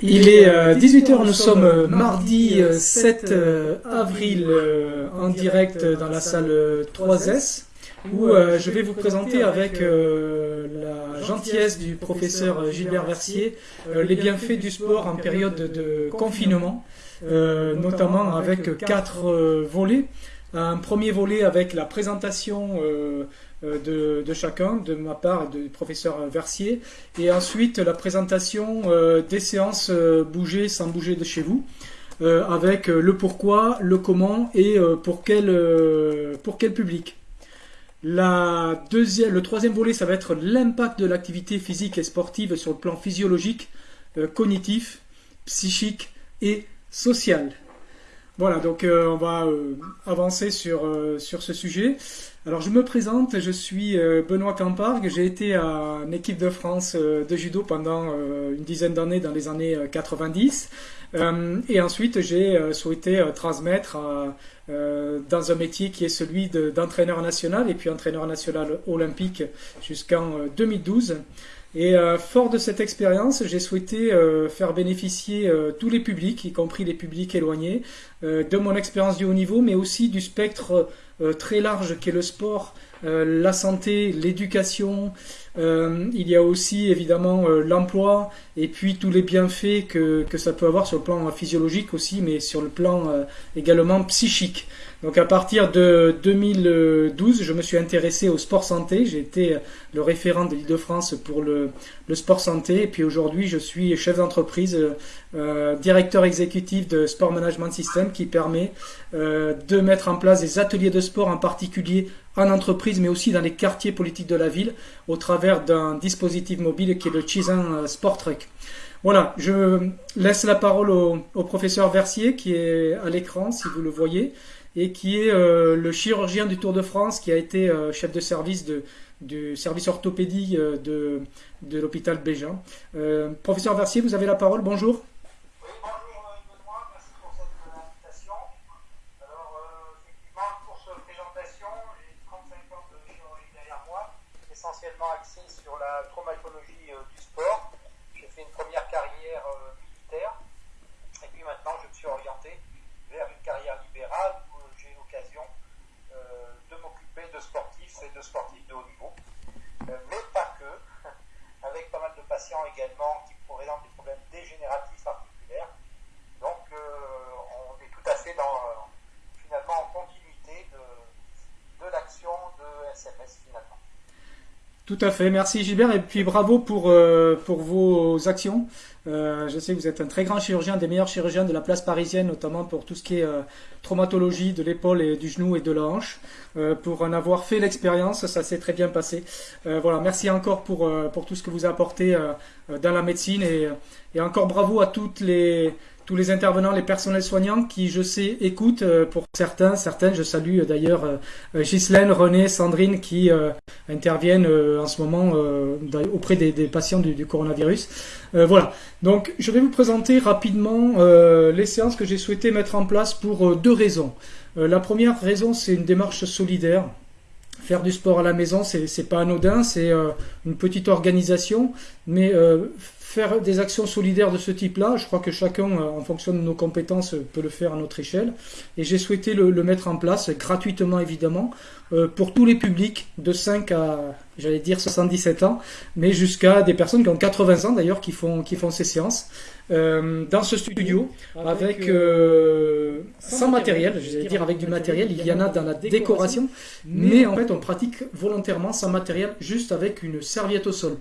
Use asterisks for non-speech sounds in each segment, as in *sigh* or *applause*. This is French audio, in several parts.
Il est 18h, euh, nous sommes euh, mardi 7 euh, avril en direct dans la salle 3S où je vais vous présenter avec la gentillesse du professeur Gilbert Versier les bienfaits du sport en période de confinement, notamment avec quatre volets. Un premier volet avec la présentation euh, de, chacun, de ma part, du professeur Versier, et ensuite la présentation euh, des séances euh, bouger sans bouger de chez vous, avec le pourquoi, le comment et pour quel, pour quel public. La deuxième, le troisième volet, ça va être l'impact de l'activité physique et sportive sur le plan physiologique, cognitif, psychique et social. Voilà, donc on va avancer sur, sur ce sujet. Alors je me présente, je suis euh, Benoît Campargue, j'ai été en équipe de France euh, de judo pendant euh, une dizaine d'années dans les années 90 et ensuite j'ai souhaité transmettre dans un métier qui est celui d'entraîneur national et puis entraîneur national olympique jusqu'en 2012. Et fort de cette expérience, j'ai souhaité faire bénéficier tous les publics, y compris les publics éloignés, de mon expérience du haut niveau, mais aussi du spectre euh, très large qu'est le sport, euh, la santé, l'éducation. Euh, il y a aussi évidemment l'emploi et puis tous les bienfaits que, que, ça peut avoir sur le plan physiologique aussi, mais sur le plan également psychique. Donc à partir de 2012, je me suis intéressé au sport santé. J'ai été le référent de l'Île-de-France pour le, le, sport santé. Et puis aujourd'hui, je suis chef d'entreprise, euh, directeur exécutif de Sport Management System qui permet euh, de mettre en place des ateliers de sport en particulier en entreprise, mais aussi dans les quartiers politiques de la ville, au travers d'un dispositif mobile qui est le Chizan euh, Sport Trek. Voilà, je laisse la parole au, au professeur Versier qui est à l'écran, si vous le voyez et qui est euh, le chirurgien du Tour de France, qui a été euh, chef de service du service orthopédie euh, de, de l'hôpital Bégin. professeur Versier, vous avez la parole, bonjour. Oui, bonjour Benoît, merci pour cette invitation. Alors, effectivement, pour cette présentation, j'ai 35 ans de chirurgie derrière moi, essentiellement axé sur la traumatologie du sport. J'ai fait une première carrière militaire, et puis maintenant je me suis orienté vers une carrière libérale de sportifs et sportifs de haut niveau, euh, mais pas que, *laughs* avec pas mal de patients également qui présentent des problèmes dégénératifs articulaires. Donc euh, on est tout à fait dans, finalement en continuité de l'action de SMS finalement. Tout à fait, merci Gilbert et puis bravo pour, euh, pour vos actions. Euh, je sais que vous êtes un très grand chirurgien, des meilleurs chirurgiens de la place parisienne, notamment pour tout ce qui est euh, traumatologie de l'épaule et du genou et de la hanche. pour en avoir fait l'expérience, ça s'est très bien passé. voilà, merci encore pour, pour tout ce que vous apportez dans la médecine et, et encore bravo à toutes les tous les intervenants, les personnels soignants qui, je sais, écoutent euh, pour certains, certaines. Je salue euh, d'ailleurs euh, Ghislaine, René, Sandrine qui interviennent en ce moment auprès des, patients du, coronavirus. voilà. Donc, je vais vous présenter rapidement les séances que j'ai souhaité mettre en place pour deux raisons. la première raison, c'est une démarche solidaire. Faire du sport à la maison, c'est pas anodin, c'est une petite organisation, mais faire des actions solidaires de ce type-là, je crois que chacun, euh, en fonction de nos compétences, peut le faire à notre échelle. Et j'ai souhaité le, mettre en place, gratuitement évidemment, euh, pour tous les publics de 5 à, j'allais dire 77 ans, mais jusqu'à des personnes qui ont 80 ans d'ailleurs, qui font, qui font ces séances. Euh, dans ce studio, avec sans matériel, j'allais dire avec du matériel, il y en a dans la décoration, mais en fait on pratique volontairement sans matériel, juste avec une serviette au sol.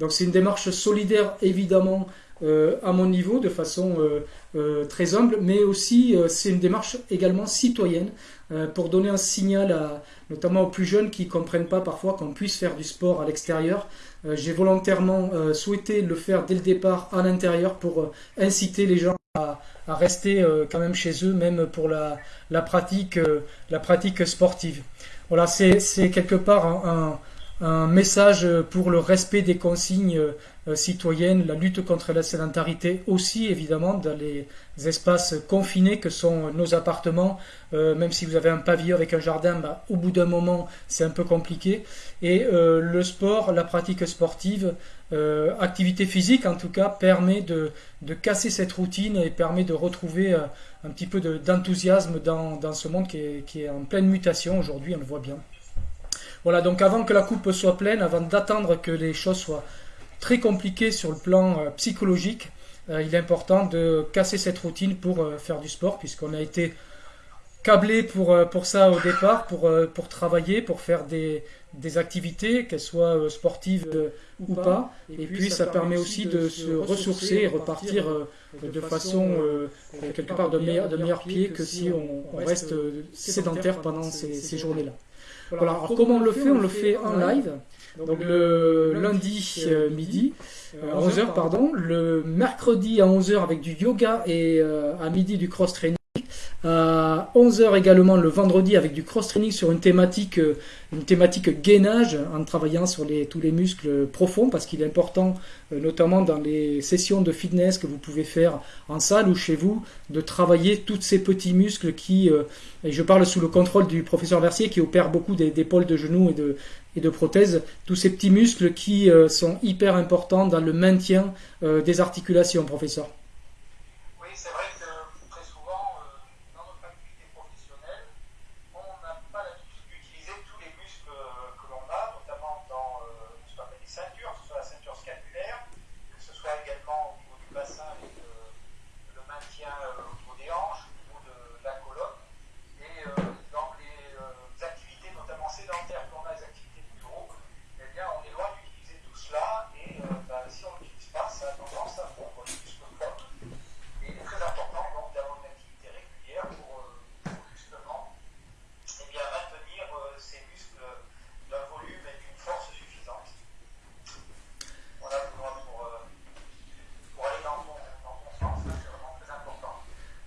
Donc c'est une démarche solidaire évidemment euh, à mon niveau de façon euh, euh, très humble, mais aussi c'est une démarche également citoyenne pour donner un signal à, notamment aux plus jeunes qui ne comprennent pas parfois qu'on puisse faire du sport à l'extérieur. J'ai volontairement souhaité le faire dès le départ à l'intérieur pour inciter les gens à, rester quand même chez eux, même pour la, la pratique, la pratique sportive. Voilà, c'est quelque part un un message pour le respect des consignes euh, citoyennes, la lutte contre la sédentarité aussi évidemment dans les espaces confinés que sont nos appartements. Euh, même si vous avez un pavillon avec un jardin, bah, au bout d'un moment c'est un peu compliqué. Et euh, le sport, la pratique sportive, activité physique en tout cas, permet de, casser cette routine et permet de retrouver un petit peu d'enthousiasme dans, ce monde qui est, qui est en pleine mutation aujourd'hui, on le voit bien. Voilà, donc avant que la coupe soit pleine, avant d'attendre que les choses soient très compliquées sur le plan euh, psychologique, euh, il est important de casser cette routine pour euh, faire du sport, puisqu'on a été câblé pour, pour ça au départ, pour, pour travailler, pour faire des, des activités, qu'elles soient sportives ou pas. Et puis ça permet aussi de se ressourcer et repartir de façon quelque part de meilleur, de meilleur pied que si on, reste sédentaire pendant ces, ces journées-là. Voilà, alors comment on le fait On le fait en live. Donc le lundi euh, midi, à 11h euh, pardon, le mercredi à 11h avec du yoga et euh, à midi du cross training. À 11h également le vendredi avec du cross-training sur une thématique, euh, une thématique gainage en travaillant sur les, tous les muscles profonds parce qu'il est important, euh, notamment dans les sessions de fitness que vous pouvez faire en salle ou chez vous, de travailler tous ces petits muscles qui, euh, et je parle sous le contrôle du professeur Versier qui opère beaucoup d'épaule de genoux et de, et de prothèses, tous ces petits muscles qui sont hyper importants dans le maintien des articulations, professeur.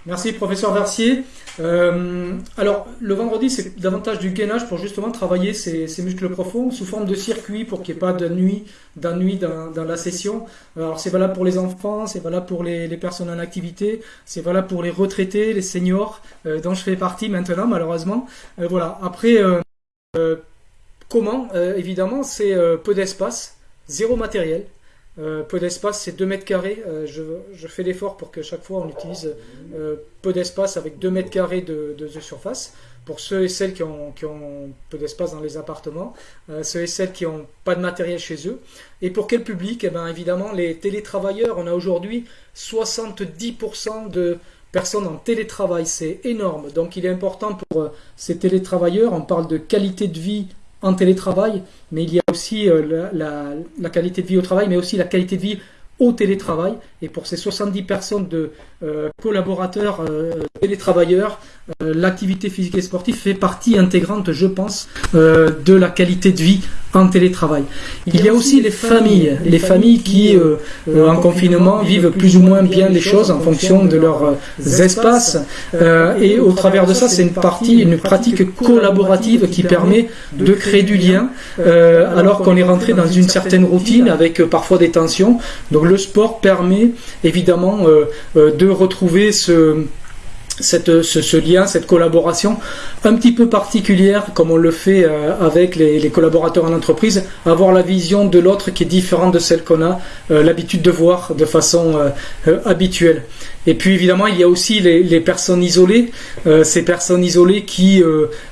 Merci professeur Versier. Euh, alors le vendredi c'est davantage du gainage pour justement travailler ces, muscles profonds sous forme de circuit pour qu'il n'y ait pas d'ennui d'ennui dans, dans, la session. Alors c'est valable pour les enfants, c'est valable pour les, personnes en activité, c'est valable pour les retraités, les seniors euh, dont je fais partie maintenant malheureusement. Euh, voilà. Après comment? Évidemment c'est peu d'espace, zéro matériel. Euh, peu d'espace, c'est 2 mètres carrés. Euh, je, fais l'effort pour que chaque fois on utilise euh, peu d'espace avec 2 mètres carrés de, surface. Pour ceux et celles qui ont, peu d'espace dans les appartements, ceux et celles qui n'ont pas de matériel chez eux. Et pour quel public? Eh bien, Évidemment, les télétravailleurs. On a aujourd'hui 70% de personnes en télétravail. C'est énorme. Donc il est important pour ces télétravailleurs, on parle de qualité de vie en télétravail, mais il y a aussi euh, la, qualité de vie au travail, mais aussi la qualité de vie au télétravail. Et pour ces 70 personnes de collaborateurs euh, télétravailleurs, l'activité physique et sportive fait partie intégrante, je pense, de la qualité de vie en télétravail. Il y a aussi les familles, les familles qui, euh, euh, en confinement, vivent plus ou moins bien les choses en fonction de leurs euh, espaces. et au travers de ça, c'est une partie, une pratique collaborative qui permet de créer du lien, alors qu'on est rentré dans une certaine routine avec parfois des tensions. Donc le sport permet évidemment de retrouver ce cette, ce, lien, cette collaboration un petit peu particulière, comme on le fait euh, avec les, collaborateurs en entreprise, avoir la vision de l'autre qui est différente de celle qu'on a euh, l'habitude de voir de façon euh, habituelle. Et puis évidemment, il y a aussi les, personnes isolées, ces personnes isolées qui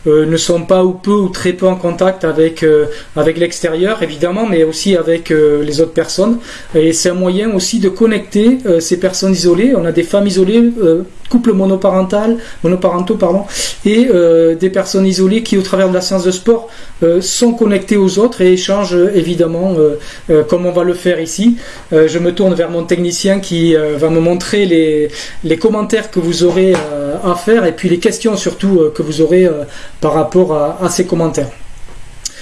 ne sont pas ou peu ou très peu en contact avec, avec l'extérieur, évidemment, mais aussi avec les autres personnes. Et c'est un moyen aussi de connecter ces personnes isolées. On a des femmes isolées couples monoparental, monoparentaux pardon, et euh, des personnes isolées qui, au travers de la séance de sport, euh, sont connectées aux autres et échangent évidemment, euh, comme on va le faire ici. je me tourne vers mon technicien qui va me montrer les, les commentaires que vous aurez à faire et puis les questions surtout que vous aurez par rapport à, à ces commentaires.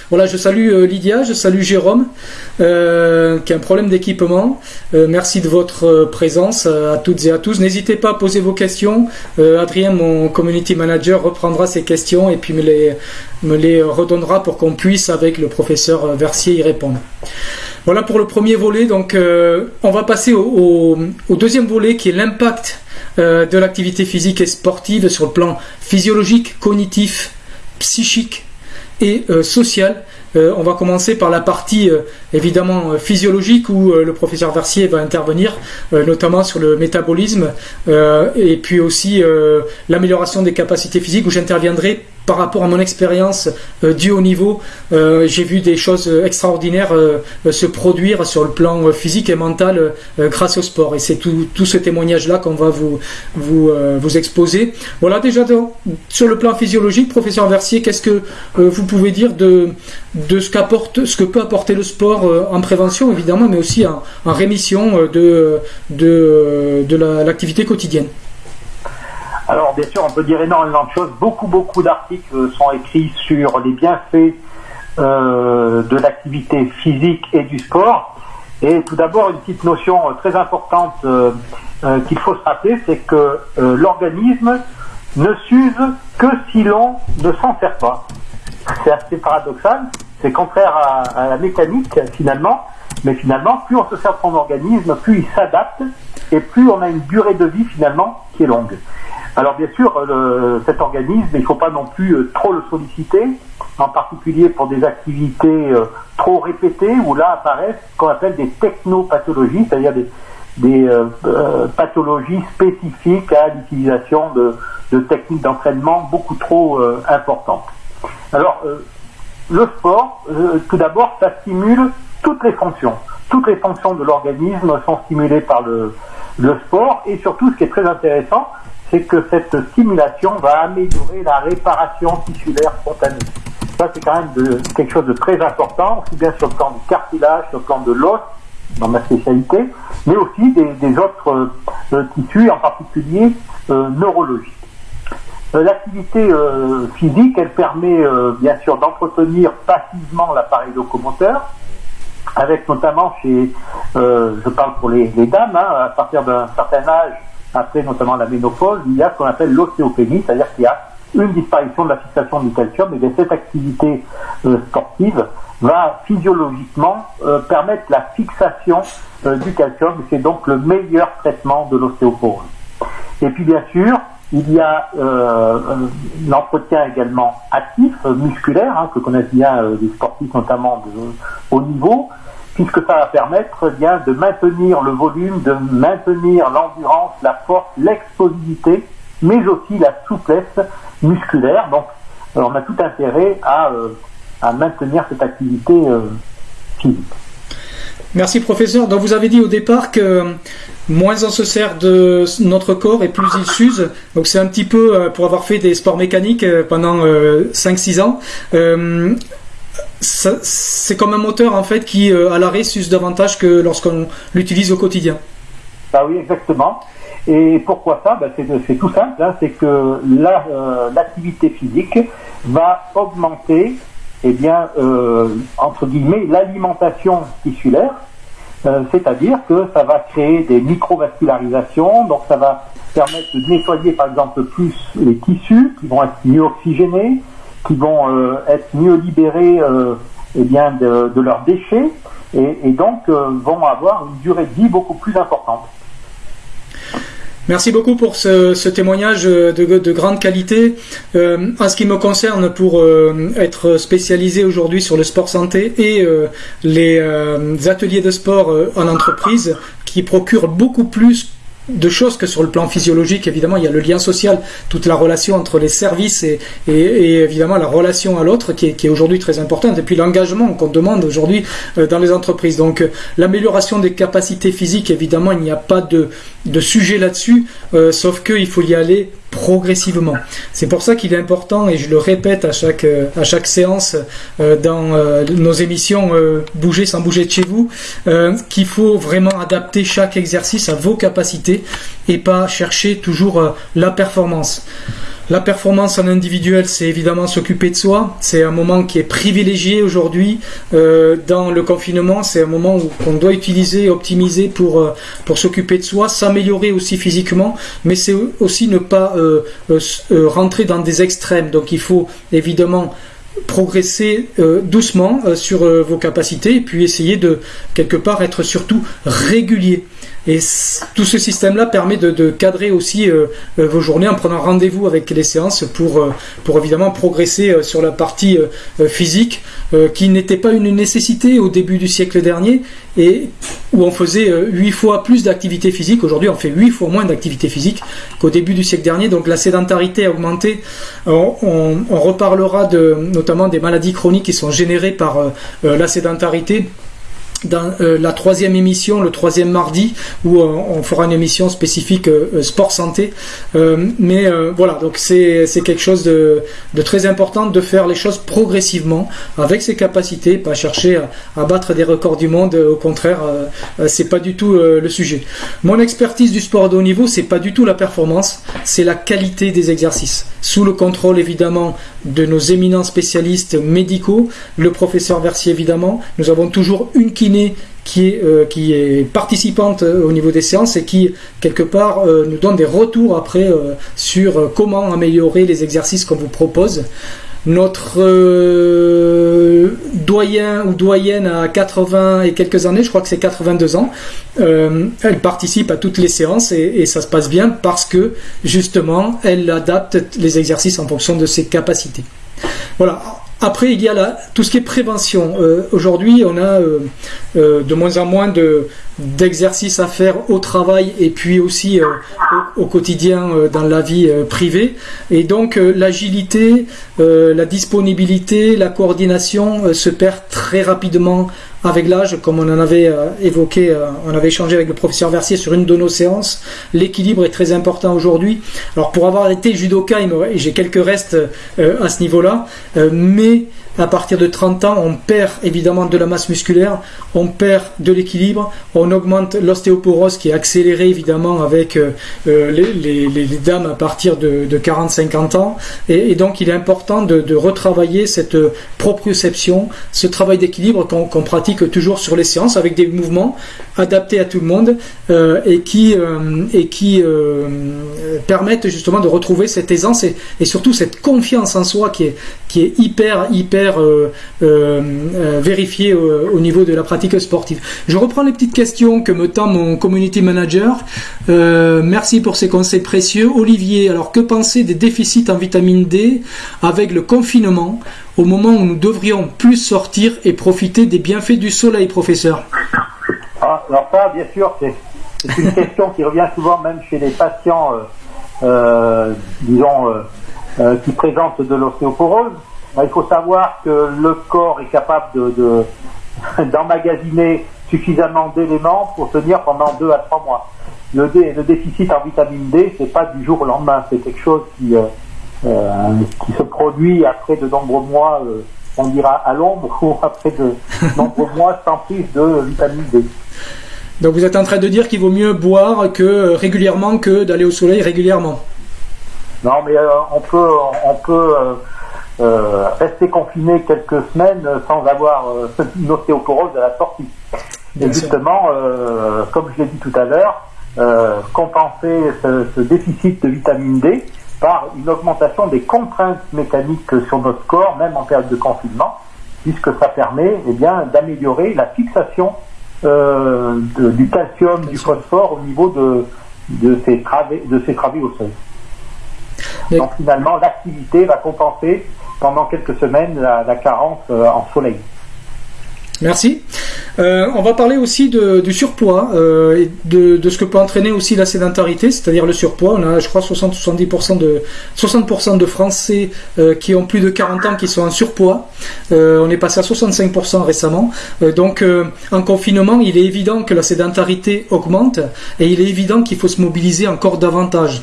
Voilà, je salue euh, Lydia, je salue Jérôme, euh, qui a un problème d'équipement. merci de votre présence à toutes et à tous. N'hésitez pas à poser vos questions. Adrien, mon community manager, reprendra ces questions et puis me les, redonnera pour qu'on puisse, avec le professeur Versier, y répondre. Voilà pour le premier volet. Donc, on va passer au, deuxième volet qui est l'impact de l'activité physique et sportive sur le plan physiologique, cognitif, psychique et euh, social. Euh, on va commencer par la partie euh, évidemment physiologique où le professeur Versier va intervenir, notamment sur le métabolisme et puis aussi l'amélioration des capacités physiques où j'interviendrai par rapport à mon expérience euh, du haut niveau, euh, j'ai vu des choses extraordinaires euh, se produire sur le plan physique et mental grâce au sport. Et c'est tout, ce témoignage-là qu'on va vous, vous, exposer. Voilà, déjà sur le plan physiologique, professeur Versier, qu'est-ce que vous pouvez dire de, ce, que peut apporter le sport en prévention, évidemment, mais aussi en, rémission de l'activité quotidienne? Alors bien sûr, on peut dire énormément de choses. Beaucoup, beaucoup d'articles sont écrits sur les bienfaits euh, de l'activité physique et du sport. Et tout d'abord, une petite notion très importante euh, euh, qu'il faut se rappeler, c'est que l'organisme ne s'use que si l'on ne s'en sert pas. C'est assez paradoxal, c'est contraire à, la mécanique finalement, mais finalement, plus on se sert de son organisme, plus il s'adapte et plus on a une durée de vie finalement qui est longue. Alors bien sûr, cet organisme, il ne faut pas non plus euh, trop le solliciter, en particulier pour des activités euh, trop répétées, où là apparaissent ce qu'on appelle des technopathologies, c'est-à-dire des, euh, pathologies spécifiques à l'utilisation de, techniques d'entraînement beaucoup trop importantes. Alors, le sport, tout d'abord, ça stimule toutes les fonctions. Toutes les fonctions de l'organisme sont stimulées par le sport, et surtout, ce qui est très intéressant, c'est que cette stimulation va améliorer la réparation tissulaire spontanée. Ça, c'est quand même quelque chose de très important, aussi bien sur le plan du cartilage, sur le plan de l'os, dans ma spécialité, mais aussi des, autres euh, tissus, en particulier euh, neurologiques. Euh, l'activité physique, elle permet bien sûr d'entretenir passivement l'appareil locomoteur, avec notamment chez, je parle pour les, dames, hein, à partir d'un certain âge, après notamment la ménopause, il y a ce qu'on appelle l'ostéopénie, c'est-à-dire qu'il y a une disparition de la fixation du calcium, et bien cette activité euh, sportive va physiologiquement euh, permettre la fixation euh, du calcium, c'est donc le meilleur traitement de l'ostéoporose. Et puis bien sûr, il y a l'entretien également actif, musculaire, hein, que connaissent bien les sportifs notamment de haut niveau, puisque ça va permettre eh bien de maintenir le volume, de maintenir l'endurance, la force, l'explosivité, mais aussi la souplesse musculaire. Donc, euh, on a tout intérêt à, euh, à maintenir cette activité euh, physique. Merci professeur. Donc vous avez dit au départ que moins on se sert de notre corps et plus il s'use. Donc c'est un petit peu pour avoir fait des sports mécaniques pendant 5-6 ans c'est comme un moteur en fait qui euh, à l'arrêt s'use davantage que lorsqu'on l'utilise au quotidien. Bah oui, exactement. Et pourquoi ça? Bah, C'est tout simple, hein. c'est que euh, l'activité physique va augmenter, eh bien, euh, entre guillemets, l'alimentation tissulaire, c'est-à-dire que ça va créer des microvascularisations, donc ça va permettre de nettoyer par exemple plus les tissus qui vont être mieux oxygénés, qui vont euh, être mieux libérés euh, eh bien, de, leurs déchets et, donc euh, vont avoir une durée de vie beaucoup plus importante. Merci beaucoup pour ce, témoignage de, grande qualité. en ce qui me concerne, pour être spécialisé aujourd'hui sur le sport santé et les ateliers de sport en entreprise, qui procurent beaucoup plus de choses que sur le plan physiologique, évidemment, il y a le lien social, toute la relation entre les services et, évidemment la relation à l'autre qui est, aujourd'hui très importante, et puis l'engagement qu'on demande aujourd'hui euh, dans les entreprises. Donc euh, l'amélioration des capacités physiques, évidemment, il n'y a pas de, sujet là-dessus, euh, sauf qu'il faut y aller progressivement. C'est pour ça qu'il est important, et je le répète à chaque, chaque séance euh, dans euh, nos émissions euh, Bouger sans bouger de chez vous, qu'il faut vraiment adapter chaque exercice à vos capacités et pas chercher toujours la performance. La performance en individuel, c'est évidemment s'occuper de soi. C'est un moment qui est privilégié aujourd'hui euh, dans le confinement. C'est un moment qu'on doit utiliser, optimiser pour, euh, s'occuper de soi, s'améliorer aussi physiquement, mais c'est aussi ne pas euh, rentrer dans des extrêmes. Donc il faut évidemment progresser doucement sur vos capacités et puis essayer de quelque part être surtout régulier. Et tout ce système-là permet de, cadrer aussi euh, euh, vos journées en prenant rendez-vous avec les séances pour, euh, évidemment progresser sur la partie physique qui n'était pas une nécessité au début du siècle dernier et où on faisait 8 fois plus d'activité physique. Aujourd'hui, on fait 8 fois moins d'activité physique qu'au début du siècle dernier. Donc la sédentarité a augmenté. On, reparlera notamment des maladies chroniques qui sont générées par la sédentarité dans euh, la troisième émission, le troisième mardi, où euh, on fera une émission spécifique euh, sport santé. mais voilà, donc c'est quelque chose de, très important de faire les choses progressivement, avec ses capacités, pas chercher à, à battre des records du monde. Au contraire, c'est pas du tout le sujet. Mon expertise du sport de haut niveau, c'est pas du tout la performance, c'est la qualité des exercices, sous le contrôle évidemment de nos éminents spécialistes médicaux, le professeur Versier évidemment. Nous avons toujours une qui est, euh, qui est participante euh, au niveau des séances et qui, quelque part, euh, nous donne des retours après sur comment améliorer les exercices qu'on vous propose. Notre doyen ou doyenne à 80 et quelques années, je crois que c'est 82 ans, elle participe à toutes les séances et, et, ça se passe bien parce que justement elle adapte les exercices en fonction de ses capacités. Voilà, après, il y a tout ce qui est prévention. Euh, aujourd'hui, on a euh, euh, de moins en moins de, d'exercices à faire au travail et puis aussi au, quotidien dans la vie privée. Et donc, l'agilité, la disponibilité, la coordination se perd très rapidement avec l'âge, comme on en avait euh, évoqué, euh, on avait échangé avec le professeur Versier sur une de nos séances, l'équilibre est très important aujourd'hui. Alors pour avoir été judoka, j'ai quelques restes euh, à ce niveau-là, mais à partir de 30 ans, on perd évidemment de la masse musculaire, on perd de l'équilibre, on augmente l'ostéoporose qui est accélérée évidemment avec euh, euh, les, dames à partir de, 40-50 ans. Et, donc il est important de, retravailler cette proprioception, ce travail d'équilibre qu'on pratique toujours sur les séances avec des mouvements adaptés à tout le monde euh, et qui, et qui permettent justement de retrouver cette aisance et, surtout cette confiance en soi qui est, qui est hyper, hyper euh, euh, euh, vérifier au niveau de la pratique sportive. Je reprends les petites questions que me tend mon community manager. merci pour ces conseils précieux. Olivier, alors que penser des déficits en vitamine D avec le confinement au moment où nous devrions plus sortir et profiter des bienfaits du soleil, professeur? Ah, Alors ça, bien sûr, c'est une question qui revient souvent même chez les patients, disons, qui présentent de l'ostéoporose. Il faut savoir que le corps est capable de, *laughs* d'emmagasiner suffisamment d'éléments pour tenir pendant deux à trois mois. Le, déficit en vitamine D, c'est pas du jour au lendemain, c'est quelque chose qui, euh, euh, se produit après de nombreux mois, euh, on dira à l'ombre, *laughs* ou après de nombreux mois sans prise de vitamine D. Donc vous êtes en train de dire qu'il vaut mieux boire que régulièrement que d'aller au soleil régulièrement. Non, mais on peut, on peut euh, rester confiné quelques semaines sans avoir euh, une ostéoporose à la sortie. Et justement, euh, comme je l'ai dit tout à l'heure, compenser ce, déficit de vitamine D par une augmentation des contraintes mécaniques sur notre corps, même en période de confinement, puisque ça permet eh bien, d'améliorer la fixation du calcium, du phosphore au niveau de, de, ces, travées, de ces travées osseuses. Donc finalement, l'activité va compenser pendant quelques semaines la, carence euh, en soleil. Merci. Euh, on va parler aussi du surpoids euh, et de, ce que peut entraîner aussi la sédentarité, c'est-à-dire le surpoids. On a, je crois, 60-70% de 60% de Français euh, qui ont plus de 40 ans qui sont en surpoids. on est passé à 65% récemment. donc, en confinement, il est évident que la sédentarité augmente et il est évident qu'il faut se mobiliser encore davantage.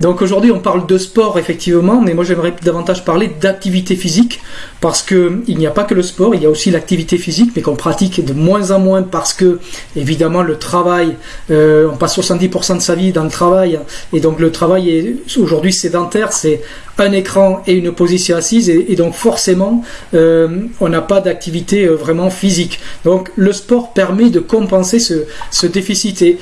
Donc aujourd'hui, on parle de sport effectivement, mais moi j'aimerais davantage parler d'activité physique parce que il n'y a pas que le sport, il y a aussi l'activité physique mais qu'on pratique de moins en moins parce que, évidemment, le travail, euh, on passe 70% de sa vie dans le travail, et donc le travail est aujourd'hui sédentaire, c'est un écran et une position assise, et, donc forcément, euh, on n'a pas d'activité vraiment physique. Donc le sport permet de compenser ce déficit. Et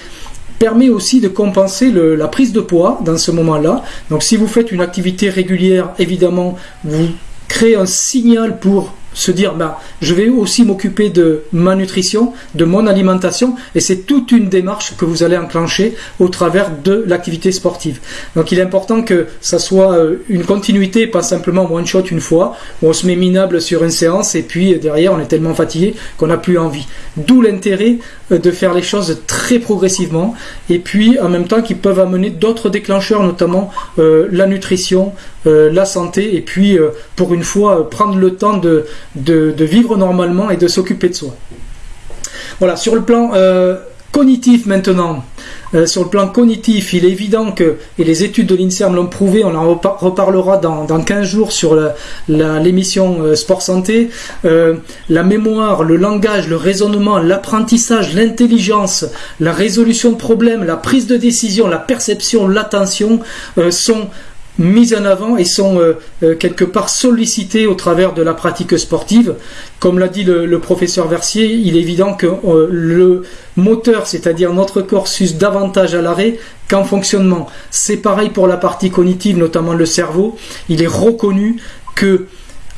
permet aussi de compenser la prise de poids dans ce moment-là. Donc si vous faites une activité régulière, évidemment, vous créez un signal pour se dire bah, je vais aussi m'occuper de ma nutrition, de mon alimentation, et c'est toute une démarche que vous allez enclencher au travers de l'activité sportive. Donc il est important que ça soit euh, une continuité, pas simplement one shot une fois, où on se met minable sur une séance et puis derrière on est tellement fatigué qu'on n'a plus envie. D'où l'intérêt euh, de faire les choses très progressivement et puis en même temps qui peuvent amener d'autres déclencheurs, notamment euh, la nutrition, la santé et puis pour une fois prendre le temps de, de, vivre normalement et de s'occuper de soi. Voilà, sur le plan euh, cognitif maintenant, euh, sur le plan cognitif, il est évident que, et les études de l'INSERM l'ont prouvé, on en reparlera dans, dans 15 jours sur l'émission euh, Sport Santé, la mémoire, le langage, le raisonnement, l'apprentissage, l'intelligence, la résolution de problèmes, la prise de décision, la perception, l'attention sont mises en avant et sont euh, euh, quelque part sollicitées au travers de la pratique sportive. Comme l'a dit le, professeur Versier, il est évident que euh, le moteur, c'est-à-dire notre corps, s'use davantage à l'arrêt qu'en fonctionnement. C'est pareil pour la partie cognitive, notamment le cerveau. Il est reconnu que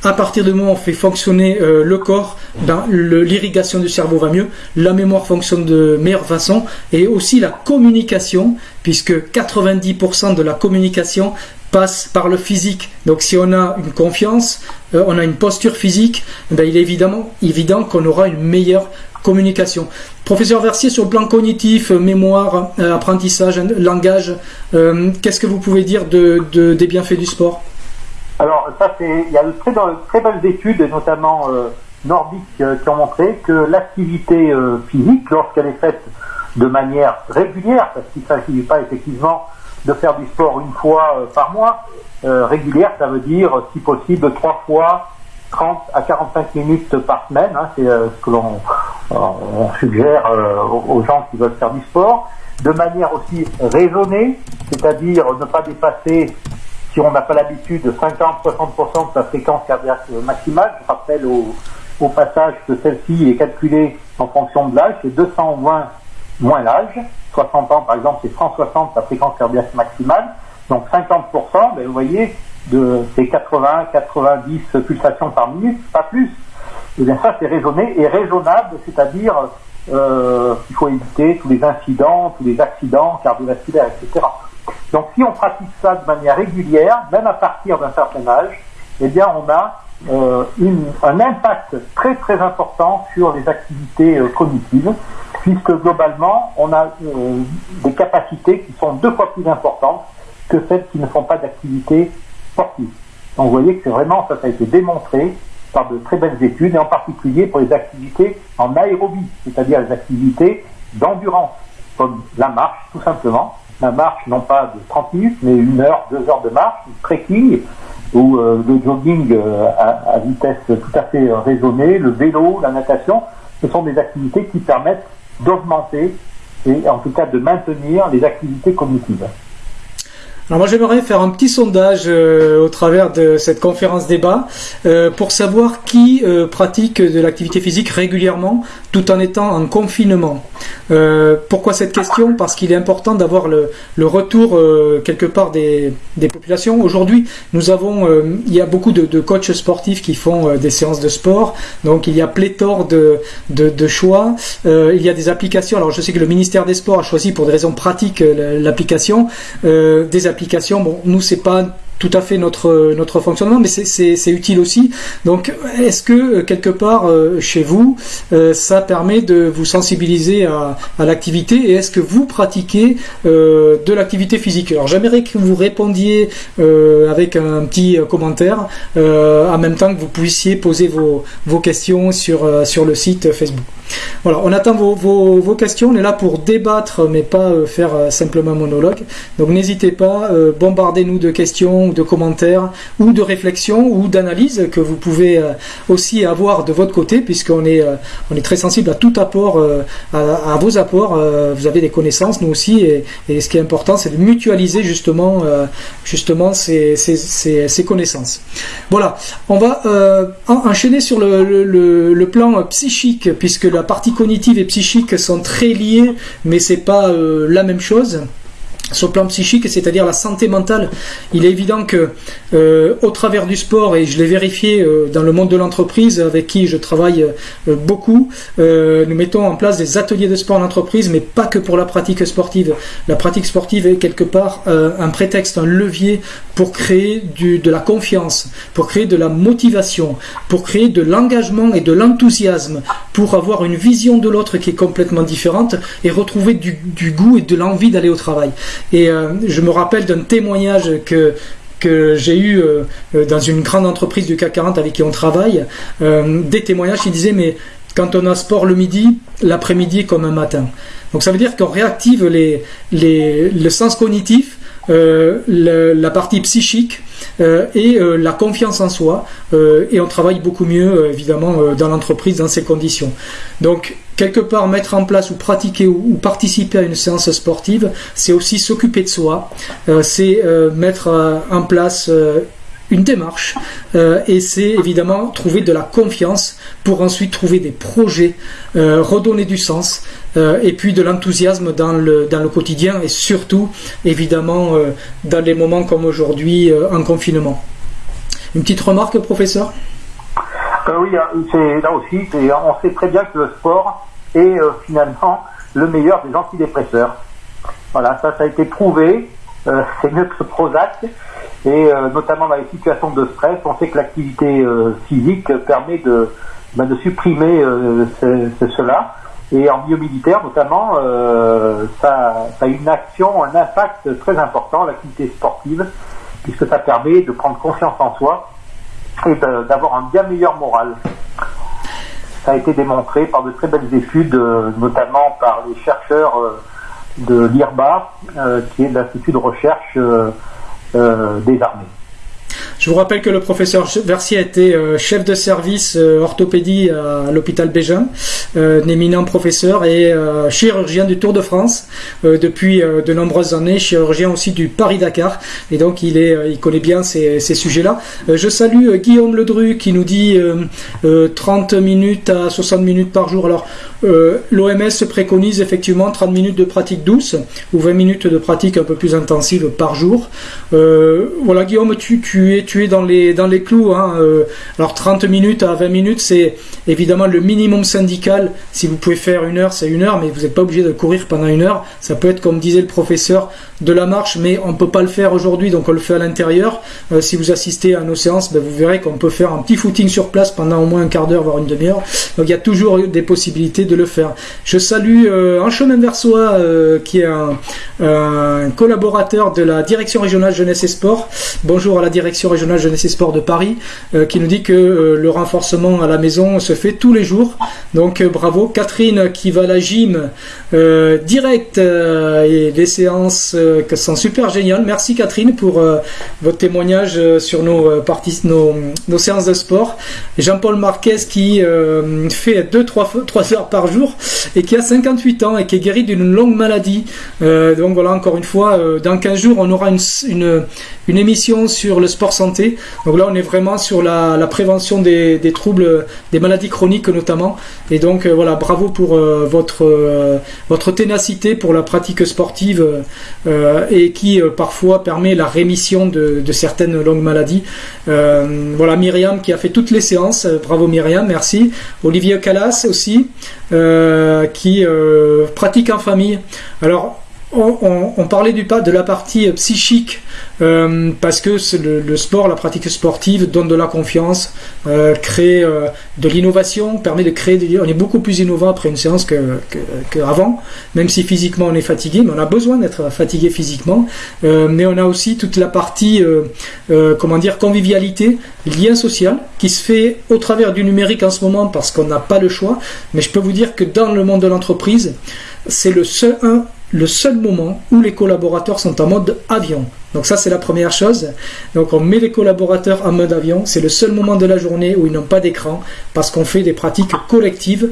à partir du moment où on fait fonctionner le corps, ben, l'irrigation du cerveau va mieux, la mémoire fonctionne de meilleure façon, et aussi la communication, puisque 90% de la communication passe par le physique. Donc si on a une confiance, euh, on a une posture physique, ben, il est évidemment évident qu'on aura une meilleure communication. Professeur Versier, sur le plan cognitif, euh, mémoire, euh, apprentissage, langage, qu'est-ce que vous pouvez dire de, des bienfaits du sport? Alors, ça, il y a de très, très belles études, notamment nordiques, qui ont montré que l'activité physique, lorsqu'elle est faite de manière régulière, parce qu'il ne s'agit pas effectivement de faire du sport une fois euh, par mois. Euh, régulière, ça veut dire, si possible, trois fois 30 à 45 minutes par semaine. Hein, c'est euh, ce que l'on on suggère aux gens qui veulent faire du sport. De manière aussi raisonnée, c'est-à-dire ne pas dépasser, si on n'a pas l'habitude, 50-60% de sa fréquence cardiaque maximale. Je rappelle au, au passage que celle-ci est calculée en fonction de l'âge, c'est 220 moins l'âge. 60 ans, par exemple, c'est 160 la fréquence cardiaque maximale. Donc 50%, ben, vous voyez, de ces 80, 90 pulsations par minute, pas plus. Et eh bien ça, c'est raisonné et raisonnable, c'est-à-dire euh, qu'il faut éviter tous les incidents, tous les accidents cardiovasculaires, etc. Donc si on pratique ça de manière régulière, même à partir d'un certain âge, eh bien on a euh, un impact très très important sur les activités euh, cognitives puisque globalement, on a euh, des capacités qui sont deux fois plus importantes que celles qui ne font pas d'activité sportive. Donc vous voyez que vraiment, ça, a été démontré par de très belles études, et en particulier pour les activités en aérobie, c'est-à-dire les activités d'endurance, comme la marche, tout simplement. La marche, non pas de 30 minutes, mais une heure, deux heures de marche, du trekking, ou euh, le jogging euh, à, vitesse tout à fait raisonnée, le vélo, la natation, ce sont des activités qui permettent d'augmenter et en tout cas de maintenir les activités cognitives. Alors moi j'aimerais faire un petit sondage euh, au travers de cette conférence débat euh, pour savoir qui euh, pratique de l'activité physique régulièrement tout en étant en confinement. pourquoi cette question? Parce qu'il est important d'avoir le, le, retour quelque part des, des populations. Aujourd'hui nous avons, il y a beaucoup de, de coachs sportifs qui font des séances de sport, donc il y a pléthore de, de, de choix. il y a des applications. Alors je sais que le ministère des Sports a choisi pour des raisons pratiques l'application des applications Bon, nous, c'est pas tout à fait notre, fonctionnement, mais c'est utile aussi. Donc, est-ce que euh, quelque part euh, chez vous, euh, ça permet de vous sensibiliser à, l'activité et est-ce que vous pratiquez de l'activité physique? Alors, j'aimerais que vous répondiez avec un petit commentaire en même temps que vous puissiez poser vos, questions sur le site Facebook. Voilà, on attend vos, questions. On est là pour débattre, mais pas euh, faire euh, simplement monologue. Donc n'hésitez pas, euh, bombardez-nous de questions, de commentaires, ou de réflexions, ou d'analyses que vous pouvez aussi avoir de votre côté, puisqu'on est, est très sensible à tout apport, à, vos apports. vous avez des connaissances, nous aussi, et, ce qui est important, c'est de mutualiser justement, justement ces, ces, connaissances. Voilà, on va enchaîner sur le, le, le plan psychique, puisque la partie cognitive et psychique sont très liées, mais c'est pas euh, la même chose sur le plan psychique, c'est-à-dire la santé mentale, il est évident que euh, au travers du sport, et je l'ai vérifié euh, dans le monde de l'entreprise avec qui je travaille beaucoup, nous mettons en place des ateliers de sport en entreprise, mais pas que pour la pratique sportive. La pratique sportive est quelque part un prétexte, un levier pour créer de la confiance, pour créer de la motivation, pour créer de l'engagement et de l'enthousiasme, pour avoir une vision de l'autre qui est complètement différente et retrouver du, goût et de l'envie d'aller au travail. Et euh, je me rappelle d'un témoignage que que j'ai eu euh, euh, dans une grande entreprise du CAC 40 avec qui on travaille, des témoignages qui disaient mais quand on a sport le midi, l'après-midi est comme un matin. Donc ça veut dire qu'on réactive les, les, le sens cognitif, la partie psychique et la confiance en soi et on travaille beaucoup mieux évidemment dans l'entreprise dans ces conditions. Donc quelque part mettre en place ou pratiquer ou, participer à une séance sportive, c'est aussi s'occuper de soi, euh, c'est euh, mettre euh, en place une démarche et c'est évidemment trouver de la confiance pour ensuite trouver des projets, redonner du sens et puis de l'enthousiasme dans le, dans le quotidien et surtout évidemment dans les moments comme aujourd'hui en confinement. Une petite remarque, professeur? Oui, c'est là aussi, on sait très bien que le sport euh, finalement le meilleur des antidépresseurs. Voilà, ça, ça a été prouvé. Euh, c'est mieux que le Prozac. Et euh, notamment dans les situations de stress, on sait que l'activité physique permet de, bah, de supprimer cela. Et en milieu militaire, notamment, ça, a une action, un impact très important, l'activité sportive, puisque ça permet de prendre confiance en soi et d'avoir un bien meilleur moral ça a été démontré par de très belles études, euh, notamment par les chercheurs euh, de l'IRBA, euh, qui est l'Institut de recherche des armées. Je vous rappelle que le professeur Versier a été euh, chef de service euh, orthopédie à l'hôpital Bégin, euh, un éminent professeur et chirurgien du Tour de France depuis de nombreuses années, chirurgien aussi du Paris-Dakar. Et donc il, est, il connaît bien ces, ces sujets-là. je salue Guillaume Ledru qui nous dit 30 minutes à 60 minutes par jour. Alors l'OMS se préconise effectivement 30 minutes de pratique douce ou 20 minutes de pratique un peu plus intensive par jour. voilà Guillaume, tu, es tu es dans les, dans les clous. Hein, euh, alors 30 minutes à 20 minutes, c'est évidemment le minimum syndical. Si vous pouvez faire une heure, c'est une heure, mais vous n'êtes pas obligé de courir pendant une heure. Ça peut être, comme disait le professeur, de la marche, mais on ne peut pas le faire aujourd'hui, donc on le fait à l'intérieur. Euh, si vous assistez à nos séances, ben, vous verrez qu'on peut faire un petit footing sur place pendant au moins un quart d'heure, voire une demi-heure. Donc il y a toujours des possibilités le faire. Je salue euh, un chemin vers soi qui est un, collaborateur de la direction régionale jeunesse et sport. Bonjour à la direction régionale jeunesse et sport de Paris, euh, qui nous dit que euh, le renforcement à la maison se fait tous les jours. Donc euh, bravo. Catherine qui va à la gym direct et des séances sont super géniales. Merci Catherine pour votre témoignage sur nos, parties, nos, nos, séances de sport. Jean-Paul Marquez qui fait 2-3 heures par jour et qui a 58 ans et qui est guéri d'une longue maladie. donc voilà, encore une fois, dans 15 jours, on aura une, une, émission sur le sport santé. Donc là, on est vraiment sur la, prévention des, troubles, des maladies chroniques notamment. Et donc euh, voilà, bravo pour euh, votre, euh, votre ténacité pour la pratique sportive et qui parfois permet la rémission de, certaines longues maladies. voilà, Myriam qui a fait toutes les séances. Bravo Myriam, merci. Olivier Calas aussi, qui pratique en famille. Alors, on, parlait du, de la partie psychique euh, parce que le, sport, la pratique sportive donne de la confiance, euh, crée euh, de l'innovation, permet de créer. on est beaucoup plus innovant après une séance qu'avant, que, même si physiquement on est fatigué, mais on a besoin d'être fatigué physiquement. mais on a aussi toute la partie, comment dire, convivialité, lien social, qui se fait au travers du numérique en ce moment parce qu'on n'a pas le choix. Mais je peux vous dire que dans le monde de l'entreprise, c'est le seul un le seul moment où les collaborateurs sont en mode avion. Donc ça c'est la première chose. Donc on met les collaborateurs en mode avion. C'est le seul moment de la journée où ils n'ont pas d'écran parce qu'on fait des pratiques collectives.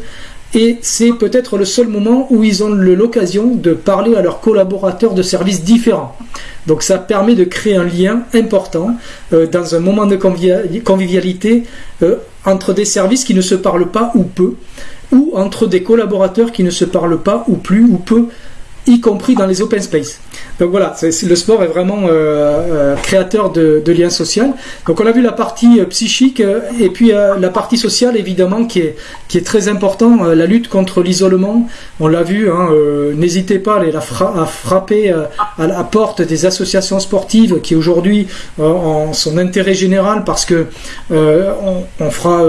Et c'est peut-être le seul moment où ils ont l'occasion de parler à leurs collaborateurs de services différents. Donc ça permet de créer un lien important euh, dans un moment de convivialité euh, entre des services qui ne se parlent pas ou peu, ou entre des collaborateurs qui ne se parlent pas ou plus ou peu y compris dans les open space. Donc voilà, le sport est vraiment euh, euh, créateur de, liens sociaux. Donc on a vu la partie euh, psychique et puis la partie sociale évidemment qui est, qui est très important, la lutte contre l'isolement. On l'a vu, hein, n'hésitez pas à, aller à frapper à la porte des associations sportives qui aujourd'hui ont son intérêt général parce que on, fera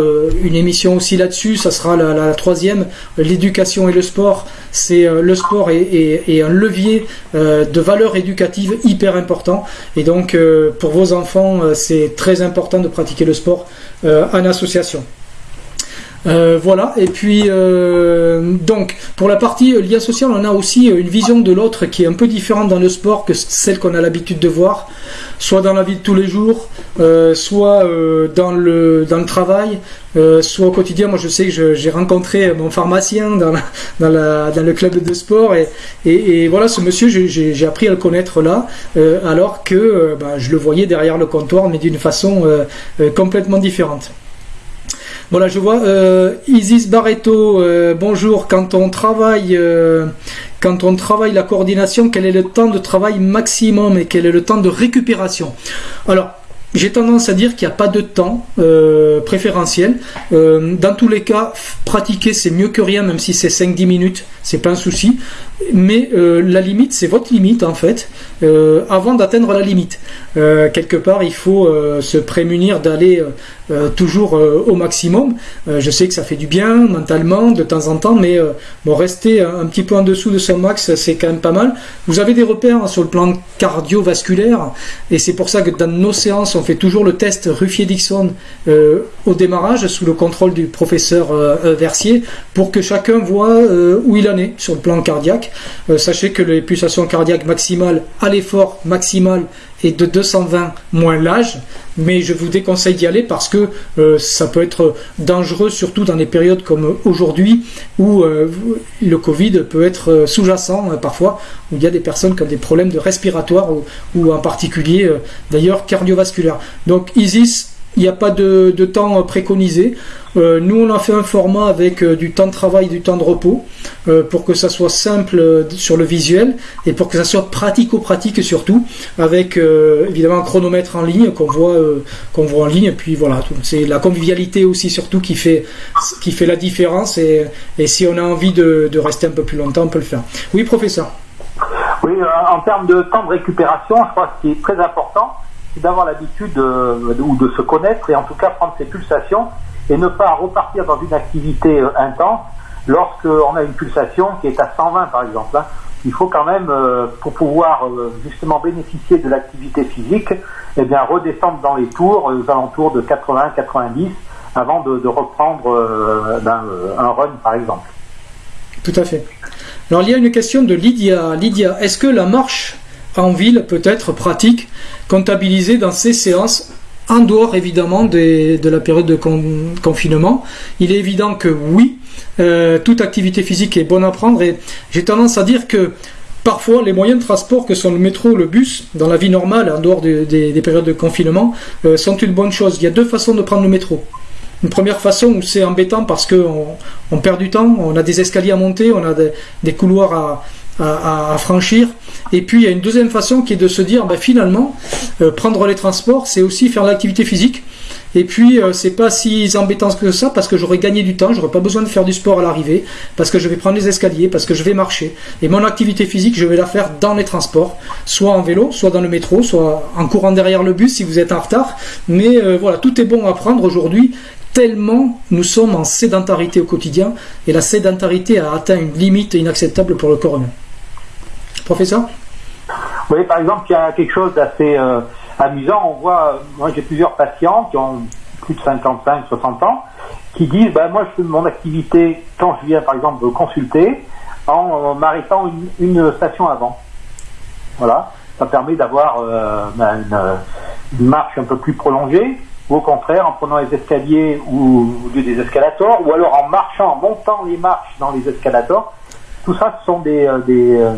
une émission aussi là-dessus, ça sera la, troisième, l'éducation et le sport. C'est le sport et un levier de valeur éducative hyper important. Et donc, euh, pour vos enfants, euh, c'est très important de pratiquer le sport euh, en association. Voilà, et puis donc pour la partie lien social, on a aussi une vision de l'autre qui est un peu différente dans le sport que celle qu'on a l'habitude de voir soit dans la vie de tous les jours, euh, soit euh, dans, le, dans le travail, euh, soit au quotidien. Moi, je sais que j'ai rencontré mon pharmacien dans, le club de sport et, et, voilà, ce monsieur, j'ai appris à le connaître là, alors que bah, je le voyais derrière le comptoir, mais d'une façon complètement différente. Voilà, je vois Isis Barreto, bonjour. Quand on travaille, quand on travaille la coordination, quel est le temps de travail maximum et quel est le temps de récupération? Alors, j'ai tendance à dire qu'il n'y a pas de temps euh, préférentiel. Euh, dans tous les cas, pratiquer c'est mieux que rien, même si c'est 5-10 minutes, c'est pas un souci. Mais euh, la limite, c'est votre limite en fait, avant d'atteindre la limite. quelque part, il faut se prémunir d'aller toujours au maximum. je sais que ça fait du bien mentalement de temps en temps, mais bon, rester un, petit peu en dessous de son max, c'est quand même pas mal. Vous avez des repères sur le plan cardiovasculaire, et c'est pour ça que dans nos séances, on fait toujours le test Ruffier-Dixon euh, au démarrage sous le contrôle du professeur euh, euh, Versier pour que chacun voit où il en est sur le plan cardiaque. sachez que les pulsations cardiaques maximales à l'effort maximal est de 220 moins l'âge, mais je vous déconseille d'y aller parce que ça peut être dangereux, surtout dans des périodes comme aujourd'hui où le Covid peut être sous-jacent parfois, où il y a des personnes qui ont des problèmes de respiratoire ou en particulier d'ailleurs cardiovasculaires. Donc ISIS, il n'y a pas de, temps préconisé. Euh, nous, on a fait un format avec euh, du temps de travail, du temps de repos, euh, pour que ça soit simple sur le visuel et pour que ça soit pratico-pratique surtout, avec évidemment un chronomètre en ligne qu'on voit, qu'on voit en ligne. Et puis voilà, c'est la convivialité aussi surtout qui fait, qui fait la différence. Et, si on a envie de, rester un peu plus longtemps, on peut le faire. Oui, professeur. Oui, en termes de temps de récupération, je crois que ce qui est très important, c'est d'avoir l'habitude ou de se connaître et en tout cas prendre ses pulsations et ne pas repartir dans une activité euh, intense lorsqu'on a une pulsation qui est à 120 par exemple. Hein. Il faut quand même, euh, pour pouvoir euh, justement bénéficier de l'activité physique, eh bien redescendre dans les tours aux alentours de 80-90 avant de, reprendre ben, un run par exemple. Tout à fait. Alors il y a une question de Lydia. Lydia, est-ce que la marche en ville peut être pratique, comptabilisée dans ces séances en dehors évidemment de la période de confinement. Il est évident que oui, euh, toute activité physique est bonne à prendre et j'ai tendance à dire que parfois les moyens de transport que sont le métro, le bus, dans la vie normale, en dehors des, périodes de confinement, euh, sont une bonne chose. Il y a deux façons de prendre le métro. Une première façon où c'est embêtant parce qu'on on perd du temps, on a des escaliers à monter, on a des couloirs à, à, franchir. Et puis il y a une deuxième façon qui est de se dire, ben, finalement, euh, prendre les transports, c'est aussi faire l'activité physique. Et puis, euh, c'est pas si embêtant que ça parce que j'aurais gagné du temps, j'aurais pas besoin de faire du sport à l'arrivée, parce que je vais prendre les escaliers, parce que je vais marcher. Et mon activité physique, je vais la faire dans les transports, soit en vélo, soit dans le métro, soit en courant derrière le bus si vous êtes en retard. Mais euh, voilà, tout est bon à prendre aujourd'hui tellement nous sommes en sédentarité au quotidien et la sédentarité a atteint une limite inacceptable pour le corps humain. Professeur Oui, par exemple, il y a quelque chose d'assez euh, amusant. On voit, moi j'ai plusieurs patients qui ont plus de 55, 60 ans, qui disent, ben, moi je fais mon activité quand je viens par exemple consulter en, m'arrêtant une, station avant. Voilà, ça permet d'avoir euh, ben, une, marche un peu plus prolongée ou au contraire en prenant les escaliers ou lieu des escalators, ou alors en marchant, en montant les marches dans les escalators. Tout ça, ce sont des, euh,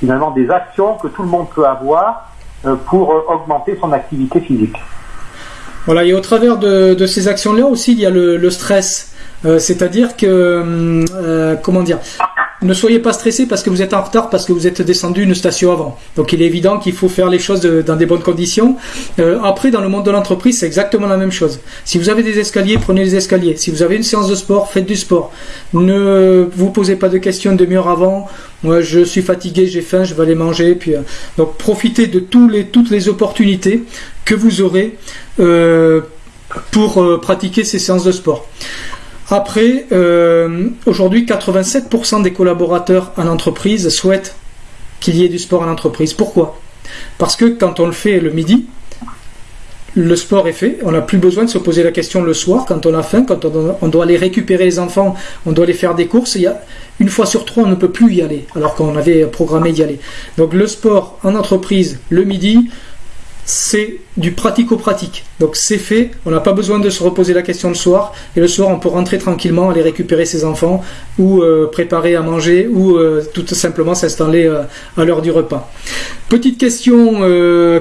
finalement des actions que tout le monde peut avoir euh, pour augmenter son activité physique. Voilà, et au travers de, ces actions-là aussi, il y a le, stress. C'est-à-dire que, comment dire, ne soyez pas stressé parce que vous êtes en retard, parce que vous êtes descendu une station avant. Donc il est évident qu'il faut faire les choses dans des bonnes conditions. Euh, après, dans le monde de l'entreprise, c'est exactement la même chose. Si vous avez des escaliers, prenez les escaliers. Si vous avez une séance de sport, faites du sport. Ne vous posez pas de questions demi-heure avant. Moi, je suis fatigué, j'ai faim, je vais aller manger. Puis, euh, donc profitez de toutes les opportunités que vous aurez euh, pour pratiquer ces séances de sport. Après, euh, aujourd'hui, 87% des collaborateurs en entreprise souhaitent qu'il y ait du sport en entreprise. Pourquoi? Parce que quand on le fait le midi, le sport est fait, on n'a plus besoin de se poser la question le soir quand on a faim, quand on doit aller récupérer les enfants, on doit aller faire des courses. Il y une fois sur trois, on ne peut plus y aller, alors qu'on avait programmé d'y aller. Donc le sport en entreprise le midi, c'est du pratico-pratique. Donc c'est fait, on n'a pas besoin de se reposer la question le soir, et le soir on peut rentrer tranquillement, aller récupérer ses enfants, ou euh, préparer à manger, ou euh, tout simplement s'installer euh, à l'heure du repas. Petite question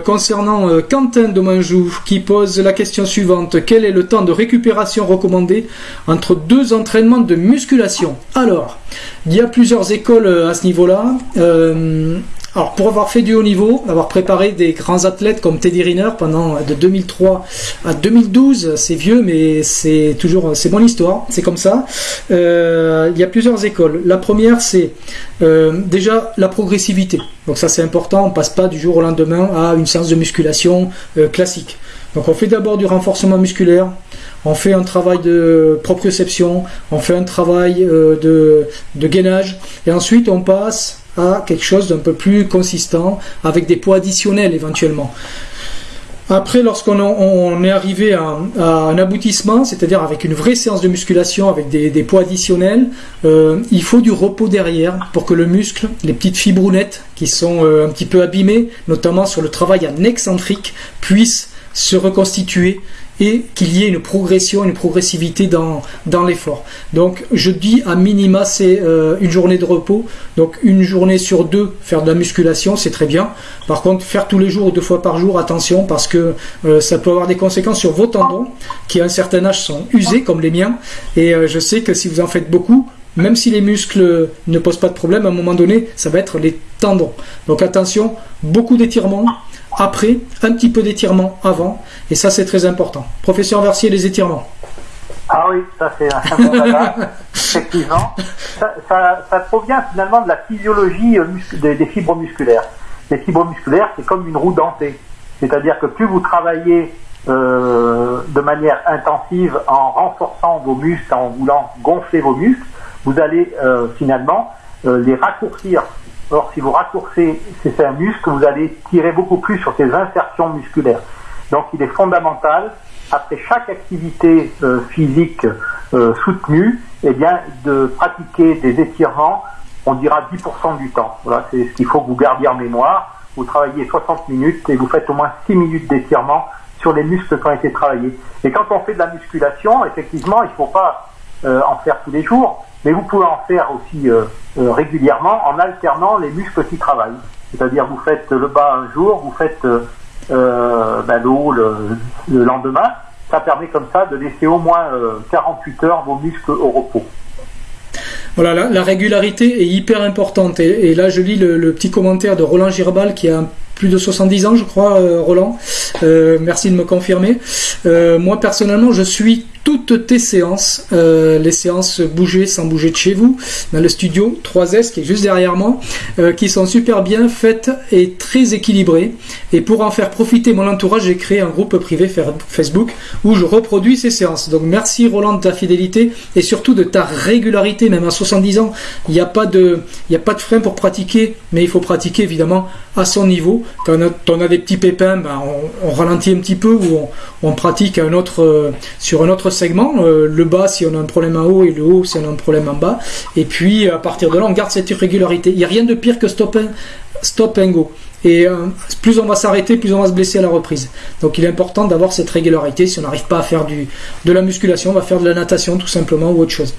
concernant Quentin Domanjou qui pose la question suivante. Quel est le temps de récupération recommandé entre deux entraînements de musculation? Alors, il y a plusieurs écoles à ce niveau-là. Alors pour avoir fait du haut niveau, avoir préparé des grands athlètes comme Teddy Riner pendant de 2003 à 2012, c'est vieux mais c'est toujours c'est mon histoire, c'est comme ça. Euh, il y a plusieurs écoles. La première c'est euh, déjà la progressivité. Donc ça c'est important, on passe pas du jour au lendemain à une séance de musculation euh, classique. Donc on fait d'abord du renforcement musculaire, on fait un travail de proprioception, on fait un travail de gainage, et ensuite on passe à quelque chose d'un peu plus consistant, avec des poids additionnels éventuellement. Après, lorsqu'on est arrivé à, un aboutissement, c'est-à-dire avec une vraie séance de musculation, avec des, poids additionnels, euh, il faut du repos derrière pour que le muscle, les petites fibrounettes qui sont euh, un petit peu abîmées, notamment sur le travail en excentrique, puissent se reconstituer et qu'il y ait une progression, une progressivité dans, dans l'effort. Donc je dis à minima c'est euh, une journée de repos, donc une journée sur deux faire de la musculation c'est très bien. Par contre faire tous les jours ou deux fois par jour attention parce que euh, ça peut avoir des conséquences sur vos tendons qui à un certain âge sont usés comme les miens et euh, je sais que si vous en faites beaucoup même si les muscles ne posent pas de problème, à un moment donné, ça va être les tendons. Donc attention, beaucoup d'étirements, après, un petit peu d'étirement avant, et ça c'est très important. Professeur Versier, les étirements. Ah oui, ça c'est un bon dada, *laughs* effectivement. Ça, provient finalement de la physiologie euh, des, fibres musculaires. Les fibres musculaires, c'est comme une roue dentée. C'est-à-dire que plus vous travaillez euh, de manière intensive en renforçant vos muscles, en voulant gonfler vos muscles, vous allez euh, finalement les raccourcir Or, si vous raccourcez ces un muscle, vous allez tirer beaucoup plus sur ces insertions musculaires. Donc, il est fondamental, après chaque activité euh, physique euh, soutenue, eh bien, de pratiquer des étirements, on dira 10% du temps. Voilà, c'est ce qu'il faut que vous gardiez en mémoire. Vous travaillez 60 minutes et vous faites au moins 6 minutes d'étirement sur les muscles qui ont été travaillés. Et quand on fait de la musculation, effectivement, il ne faut pas euh, en faire tous les jours, mais vous pouvez en faire aussi euh, euh, régulièrement en alternant les muscles qui travaillent. C'est-à-dire vous faites le bas un jour, vous faites euh, ben, le haut le, lendemain. Ça permet comme ça de laisser au moins 48 heures vos muscles au repos. Voilà, la, régularité est hyper importante. Et, là, je lis le, petit commentaire de Roland Girbal qui a plus de 70 ans, je crois, Roland. merci de me confirmer. moi, personnellement, je suis toutes tes séances, euh, les séances bouger sans bouger de chez vous, dans le studio 3S qui est juste derrière moi, euh, qui sont super bien faites et très équilibrées. Et pour en faire profiter mon entourage, j'ai créé un groupe privé Facebook où je reproduis ces séances. Donc merci Roland de ta fidélité et surtout de ta régularité, même à 70 ans. Il n'y a pas de, a pas de frein pour pratiquer, mais il faut pratiquer évidemment à son niveau. Quand on a, des petits pépins, ben, on, ralentit un petit peu ou on, pratique euh, sur un autre segment. Euh, le bas si on a un problème en haut et le haut si on a un problème en bas. Et puis à partir de là, on garde cette irrégularité. Il n'y a rien de pire que stop, stop and go. Et euh, plus on va s'arrêter, plus on va se blesser à la reprise. Donc il est important d'avoir cette régularité. Si on n'arrive pas à faire du, de la musculation, on va faire de la natation tout simplement ou autre chose.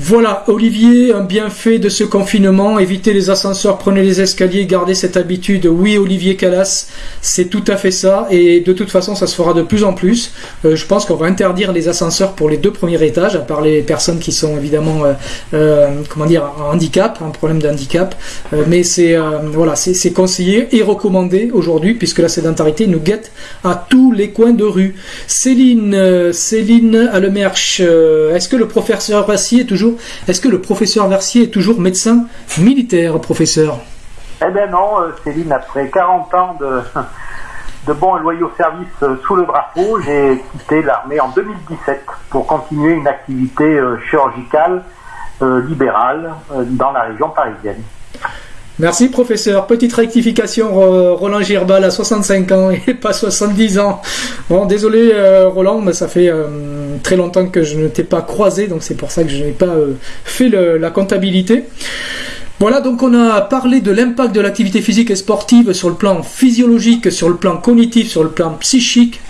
Voilà, Olivier, un bienfait de ce confinement, évitez les ascenseurs, prenez les escaliers, gardez cette habitude. Oui, Olivier Calas, c'est tout à fait ça, et de toute façon, ça se fera de plus en plus. Euh, je pense qu'on va interdire les ascenseurs pour les deux premiers étages, à part les personnes qui sont évidemment, euh, euh, comment dire, en handicap, un problème d'handicap. mais c'est voilà, c'est conseillé et recommandé aujourd'hui, puisque la sédentarité nous guette à tous les coins de rue. Céline, Céline Alemerche, est-ce que le professeur Rassi est toujours est-ce que le professeur Versier est toujours médecin militaire, professeur Eh bien non, euh, Céline, après 40 ans de, *laughs* de bons et loyaux services euh, sous le drapeau, j'ai quitté l'armée en 2017 pour continuer une activité euh, chirurgicale libérale dans la région parisienne. Merci professeur. Petite rectification, Roland Girbal a 65 ans et pas 70 ans. Bon, désolé euh, Roland, mais ça fait euh, très longtemps que je ne t'ai pas croisé, donc c'est pour ça que je n'ai pas euh, fait la comptabilité. Voilà, donc on a parlé de l'impact de l'activité physique et sportive sur le plan physiologique, sur le plan cognitif, sur le plan psychique,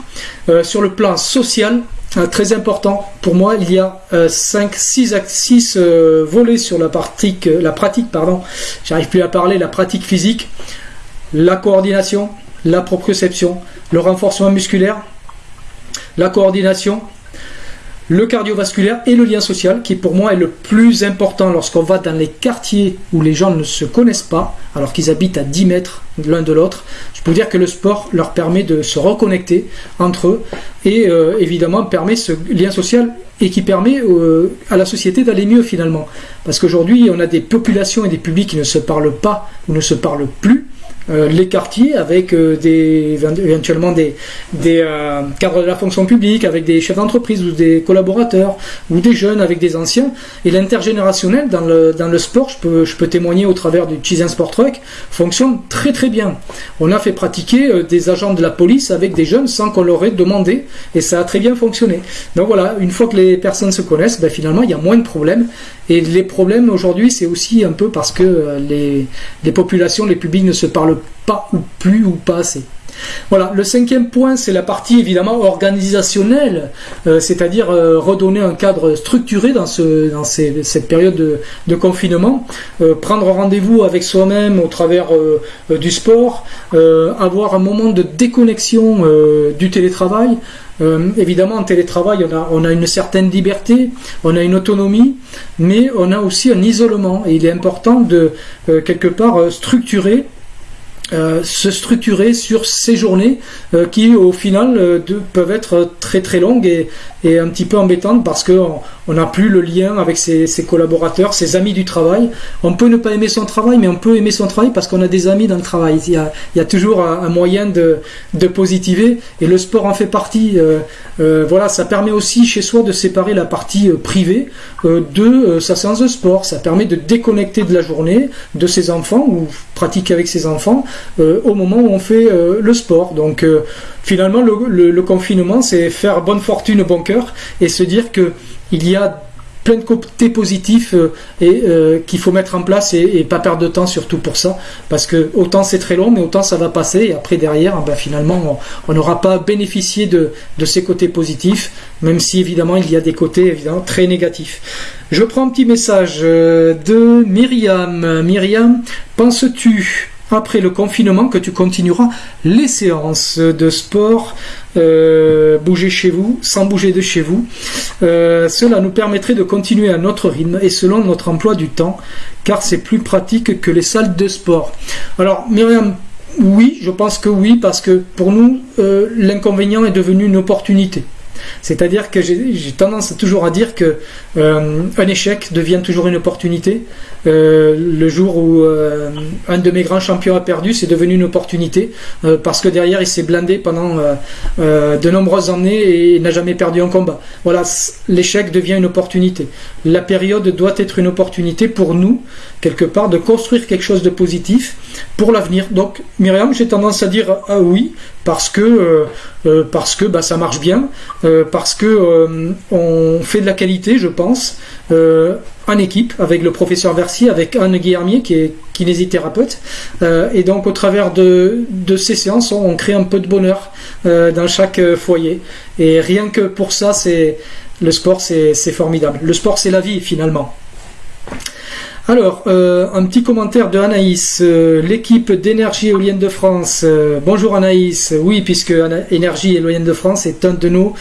sur le plan social. Euh, très important. Pour moi, il y a 5, 6, euh, volets sur la pratique, euh, la pratique, pardon, j'arrive plus à parler, la pratique physique, la coordination, la proprioception, le renforcement musculaire, la coordination, le cardiovasculaire et le lien social, qui pour moi est le plus important lorsqu'on va dans les quartiers où les gens ne se connaissent pas, alors qu'ils habitent à 10 mètres l'un de l'autre. Je peux dire que le sport leur permet de se reconnecter entre eux et euh, évidemment permet ce lien social et qui permet euh, à la société d'aller mieux finalement. Parce qu'aujourd'hui, on a des populations et des publics qui ne se parlent pas ou ne se parlent plus les quartiers avec euh, des, éventuellement des, euh, cadres de la fonction publique, avec des chefs d'entreprise ou des collaborateurs, ou des jeunes avec des anciens. Et l'intergénérationnel dans le, dans le sport, je peux, je peux témoigner au travers du Cheese Sport Truck, fonctionne très très bien. On a fait pratiquer des agents de la police avec des jeunes sans qu'on leur ait demandé, et ça a très bien fonctionné. Donc voilà, une fois que les personnes se connaissent, ben finalement il y a moins de problèmes. Et les problèmes aujourd'hui, c'est aussi un peu parce que les, les populations, les publics ne se parlent pas ou plus ou pas assez. Voilà, le cinquième point, c'est la partie évidemment organisationnelle, euh, c'est-à-dire euh, redonner un cadre structuré dans, ce, dans cette période de, confinement, euh, prendre rendez-vous avec soi-même au travers du sport, avoir un moment de déconnexion du télétravail. évidemment, en télétravail, on a, on a une certaine liberté, on a une autonomie, mais on a aussi un isolement. Et il est important de, quelque part, structurer euh, se structurer sur ces journées euh, qui au final euh, peuvent être très très longues et, un petit peu embêtantes parce qu'on on n'a plus le lien avec ses, collaborateurs, ses amis du travail. On peut ne pas aimer son travail, mais on peut aimer son travail parce qu'on a des amis dans le travail. Il y a, il y a toujours un, moyen de, de, positiver et le sport en fait partie. voilà, ça permet aussi chez soi de séparer la partie privée de sa séance de sport. Ça permet de déconnecter de la journée, de ses enfants ou pratiquer avec ses enfants euh, au moment où on fait euh, le sport. Donc euh, finalement, le, confinement, c'est faire bonne fortune, bon cœur, et se dire que il y a plein de côtés positifs et qu'il faut mettre en place et, pas perdre de temps surtout pour ça. Parce que autant c'est très long mais autant ça va passer. Et après derrière ben, finalement on n'aura pas bénéficié de, de, ces côtés positifs même si évidemment il y a des côtés évidemment très négatifs. Je prends un petit message de Myriam. Myriam penses-tu après le confinement que tu continueras les séances de sport, euh, bouger chez vous, sans bouger de chez vous. Euh, cela nous permettrait de continuer à notre rythme et selon notre emploi du temps, car c'est plus pratique que les salles de sport. Alors Myriam, oui, je pense que oui, parce que pour nous, l'inconvénient est devenu une opportunité. C'est-à-dire que j'ai tendance toujours à dire que euh, un échec devient toujours une opportunité. Euh, le jour où euh, un de mes grands champions a perdu, c'est devenu une opportunité parce que derrière il s'est blindé pendant de nombreuses années et n'a jamais perdu un combat. Voilà, l'échec devient une opportunité. La période doit être une opportunité pour nous, quelque part, de construire quelque chose de positif pour l'avenir. Donc, Myriam, j'ai tendance à dire ah oui, parce que, parce bah, ça marche bien. Euh, parce que euh, on fait de la qualité, je pense, euh, en équipe avec le professeur Versier, avec Anne Guillermier qui est kinésithérapeute, et donc au travers de, ces séances, on, crée un peu de bonheur dans chaque foyer. Et rien que pour ça, c'est le sport, c'est formidable. Le sport, c'est la vie finalement. Alors, un petit commentaire de Anaïs, l'équipe d'énergie éolienne de France. bonjour Anaïs, oui, puisque Énergie éolienne de France est un de nos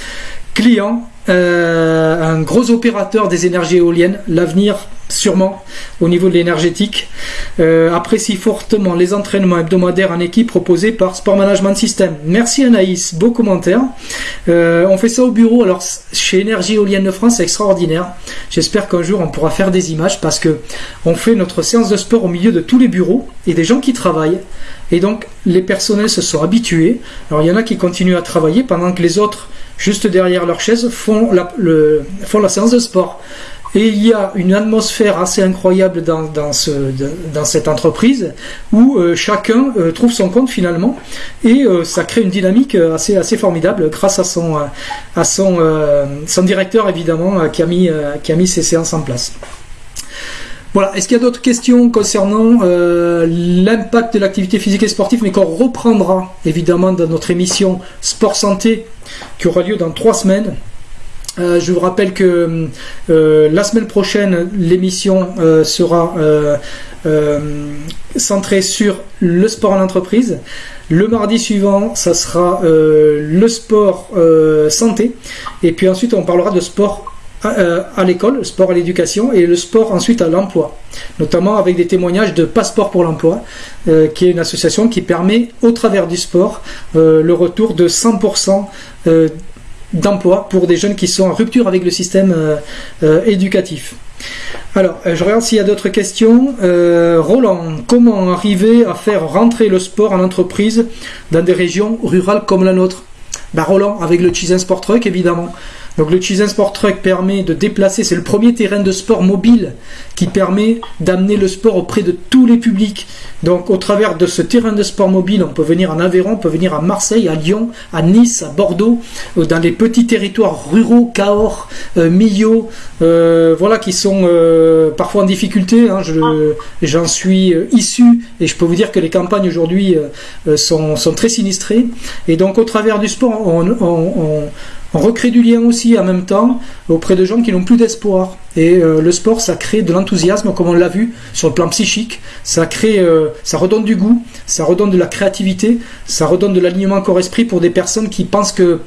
client, euh, un gros opérateur des énergies éoliennes, l'avenir sûrement au niveau de l'énergétique, euh, apprécie fortement les entraînements hebdomadaires en équipe proposés par Sport Management System. Merci Anaïs, beau commentaire. Euh, on fait ça au bureau, alors chez Énergie Éolienne de France, c'est extraordinaire. J'espère qu'un jour on pourra faire des images parce que on fait notre séance de sport au milieu de tous les bureaux et des gens qui travaillent. Et donc les personnels se sont habitués. Alors il y en a qui continuent à travailler pendant que les autres juste derrière leur chaise, font la, séance de sport. Et il y a une atmosphère assez incroyable dans, dans, ce, dans cette entreprise où euh, chacun euh, trouve son compte finalement et euh, ça crée une dynamique assez, formidable grâce à son directeur évidemment qui, a mis, qui a mis ces séances en place. Voilà, est-ce qu'il y a d'autres questions concernant l'impact de l'activité physique et sportive, mais qu'on reprendra évidemment dans notre émission Sport Santé qui aura lieu dans trois semaines. Euh, je vous rappelle que euh, la semaine prochaine, l'émission euh, sera centrée sur le sport en entreprise. Le mardi suivant, ça sera le sport santé. Et puis ensuite, on parlera de sport à, l'école, le sport à l'éducation et le sport ensuite à l'emploi, notamment avec des témoignages de Passeport pour l'emploi, qui est une association qui permet au travers du sport le retour de 100% d'emploi pour des jeunes qui sont en rupture avec le système euh, euh, éducatif. Alors, euh, je regarde s'il y a d'autres questions. Roland, comment arriver à faire rentrer le sport en entreprise dans des régions rurales comme la nôtre? Ben, Roland, avec le Chizen Sport Truck, évidemment. Donc le Chizen Sport Truck permet de déplacer, c'est le premier terrain de sport mobile qui permet d'amener le sport auprès de tous les publics. Donc au travers de ce terrain de sport mobile, on peut venir en Aveyron, on peut venir à Marseille, à Lyon, à Nice, à Bordeaux, euh, dans les petits territoires ruraux, Cahors, euh, Millau, euh, voilà, qui sont parfois en difficulté. Hein. J'en suis issu et je peux vous dire que les campagnes aujourd'hui sont, très sinistrées. Et donc au travers du sport, on recrée du lien aussi en même temps auprès de gens qui n'ont plus d'espoir. Et euh, le sport, ça crée de l'enthousiasme, comme on l'a vu sur le plan psychique. Ça crée, euh, ça redonne du goût, ça redonne de la créativité, ça redonne de l'alignement corps-esprit pour des personnes qui pensent que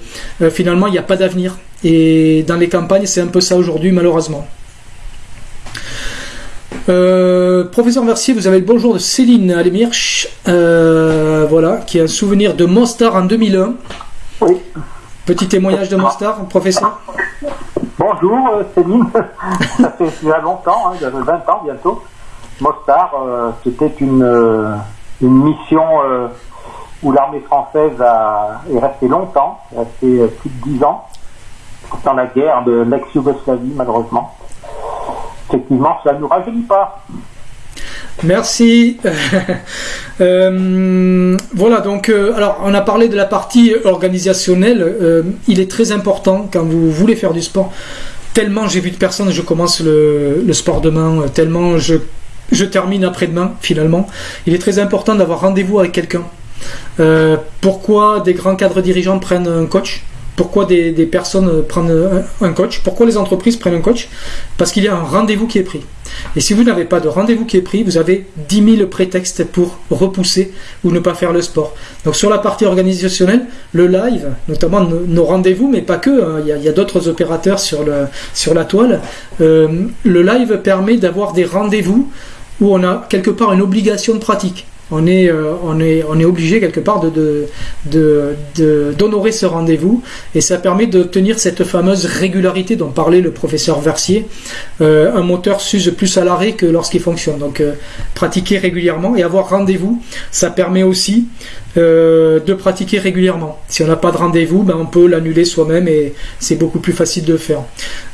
euh, finalement il n'y a pas d'avenir. Et dans les campagnes, c'est un peu ça aujourd'hui, malheureusement. professeur Mercier, vous avez le bonjour de Céline Alemirch, voilà, qui a un souvenir de Mostar en 2001. Oui. Petit témoignage de Mostar, professeur Bonjour euh, Céline, *laughs* ça fait déjà longtemps, hein, 20 ans bientôt. Mostar, euh, c'était une, euh, mission où l'armée française a, est restée longtemps, plus de 10 ans, dans la guerre de l'ex-Yougoslavie malheureusement. Effectivement, ça ne nous rajeunit pas. Merci. *laughs* Euh, voilà, donc, euh, on a parlé de la partie organisationnelle. Euh, il est très important quand vous voulez faire du sport. Tellement j'ai vu de personnes, je commence le, sport demain, tellement je, je termine après-demain, finalement. Il est très important d'avoir rendez-vous avec quelqu'un. pourquoi des grands cadres dirigeants prennent un coach? Pourquoi des, personnes prennent un, coach Pourquoi les entreprises prennent un coach Parce qu'il y a un rendez-vous qui est pris. Et si vous n'avez pas de rendez-vous qui est pris, vous avez 10 000 prétextes pour repousser ou ne pas faire le sport. Donc sur la partie organisationnelle, le live, notamment nos, rendez-vous, mais pas que, hein, il y a, d'autres opérateurs sur, la toile, euh, le live permet d'avoir des rendez-vous où on a quelque part une obligation de pratique. On est, on est, on est obligé quelque part de, de, d'honorer ce rendez-vous et ça permet d'obtenir cette fameuse régularité dont parlait le professeur Versier. un moteur s'use plus à l'arrêt que lorsqu'il fonctionne. Donc pratiquer régulièrement et avoir rendez-vous, ça permet aussi euh, de pratiquer régulièrement. Si on n'a pas de rendez-vous, ben on peut l'annuler soi-même et c'est beaucoup plus facile de faire.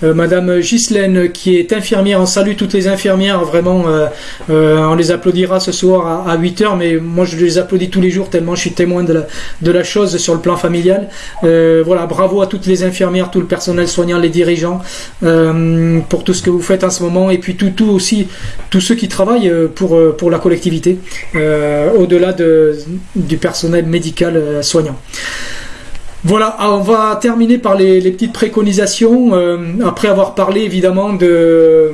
Euh, Madame Ghislaine, qui est infirmière, on salue toutes les infirmières, vraiment, euh, on les applaudira ce soir à, 8h, mais moi je les applaudis tous les jours tellement je suis témoin de la, de la chose sur le plan familial. voilà, bravo à toutes les infirmières, tout le personnel soignant, les dirigeants, pour tout ce que vous faites en ce moment, et puis tout, aussi, tous ceux qui travaillent pour, pour la collectivité, au-delà de, du personnel médical euh, soignant. Voilà, ah, on va terminer par les, petites préconisations, euh, après avoir parlé évidemment de,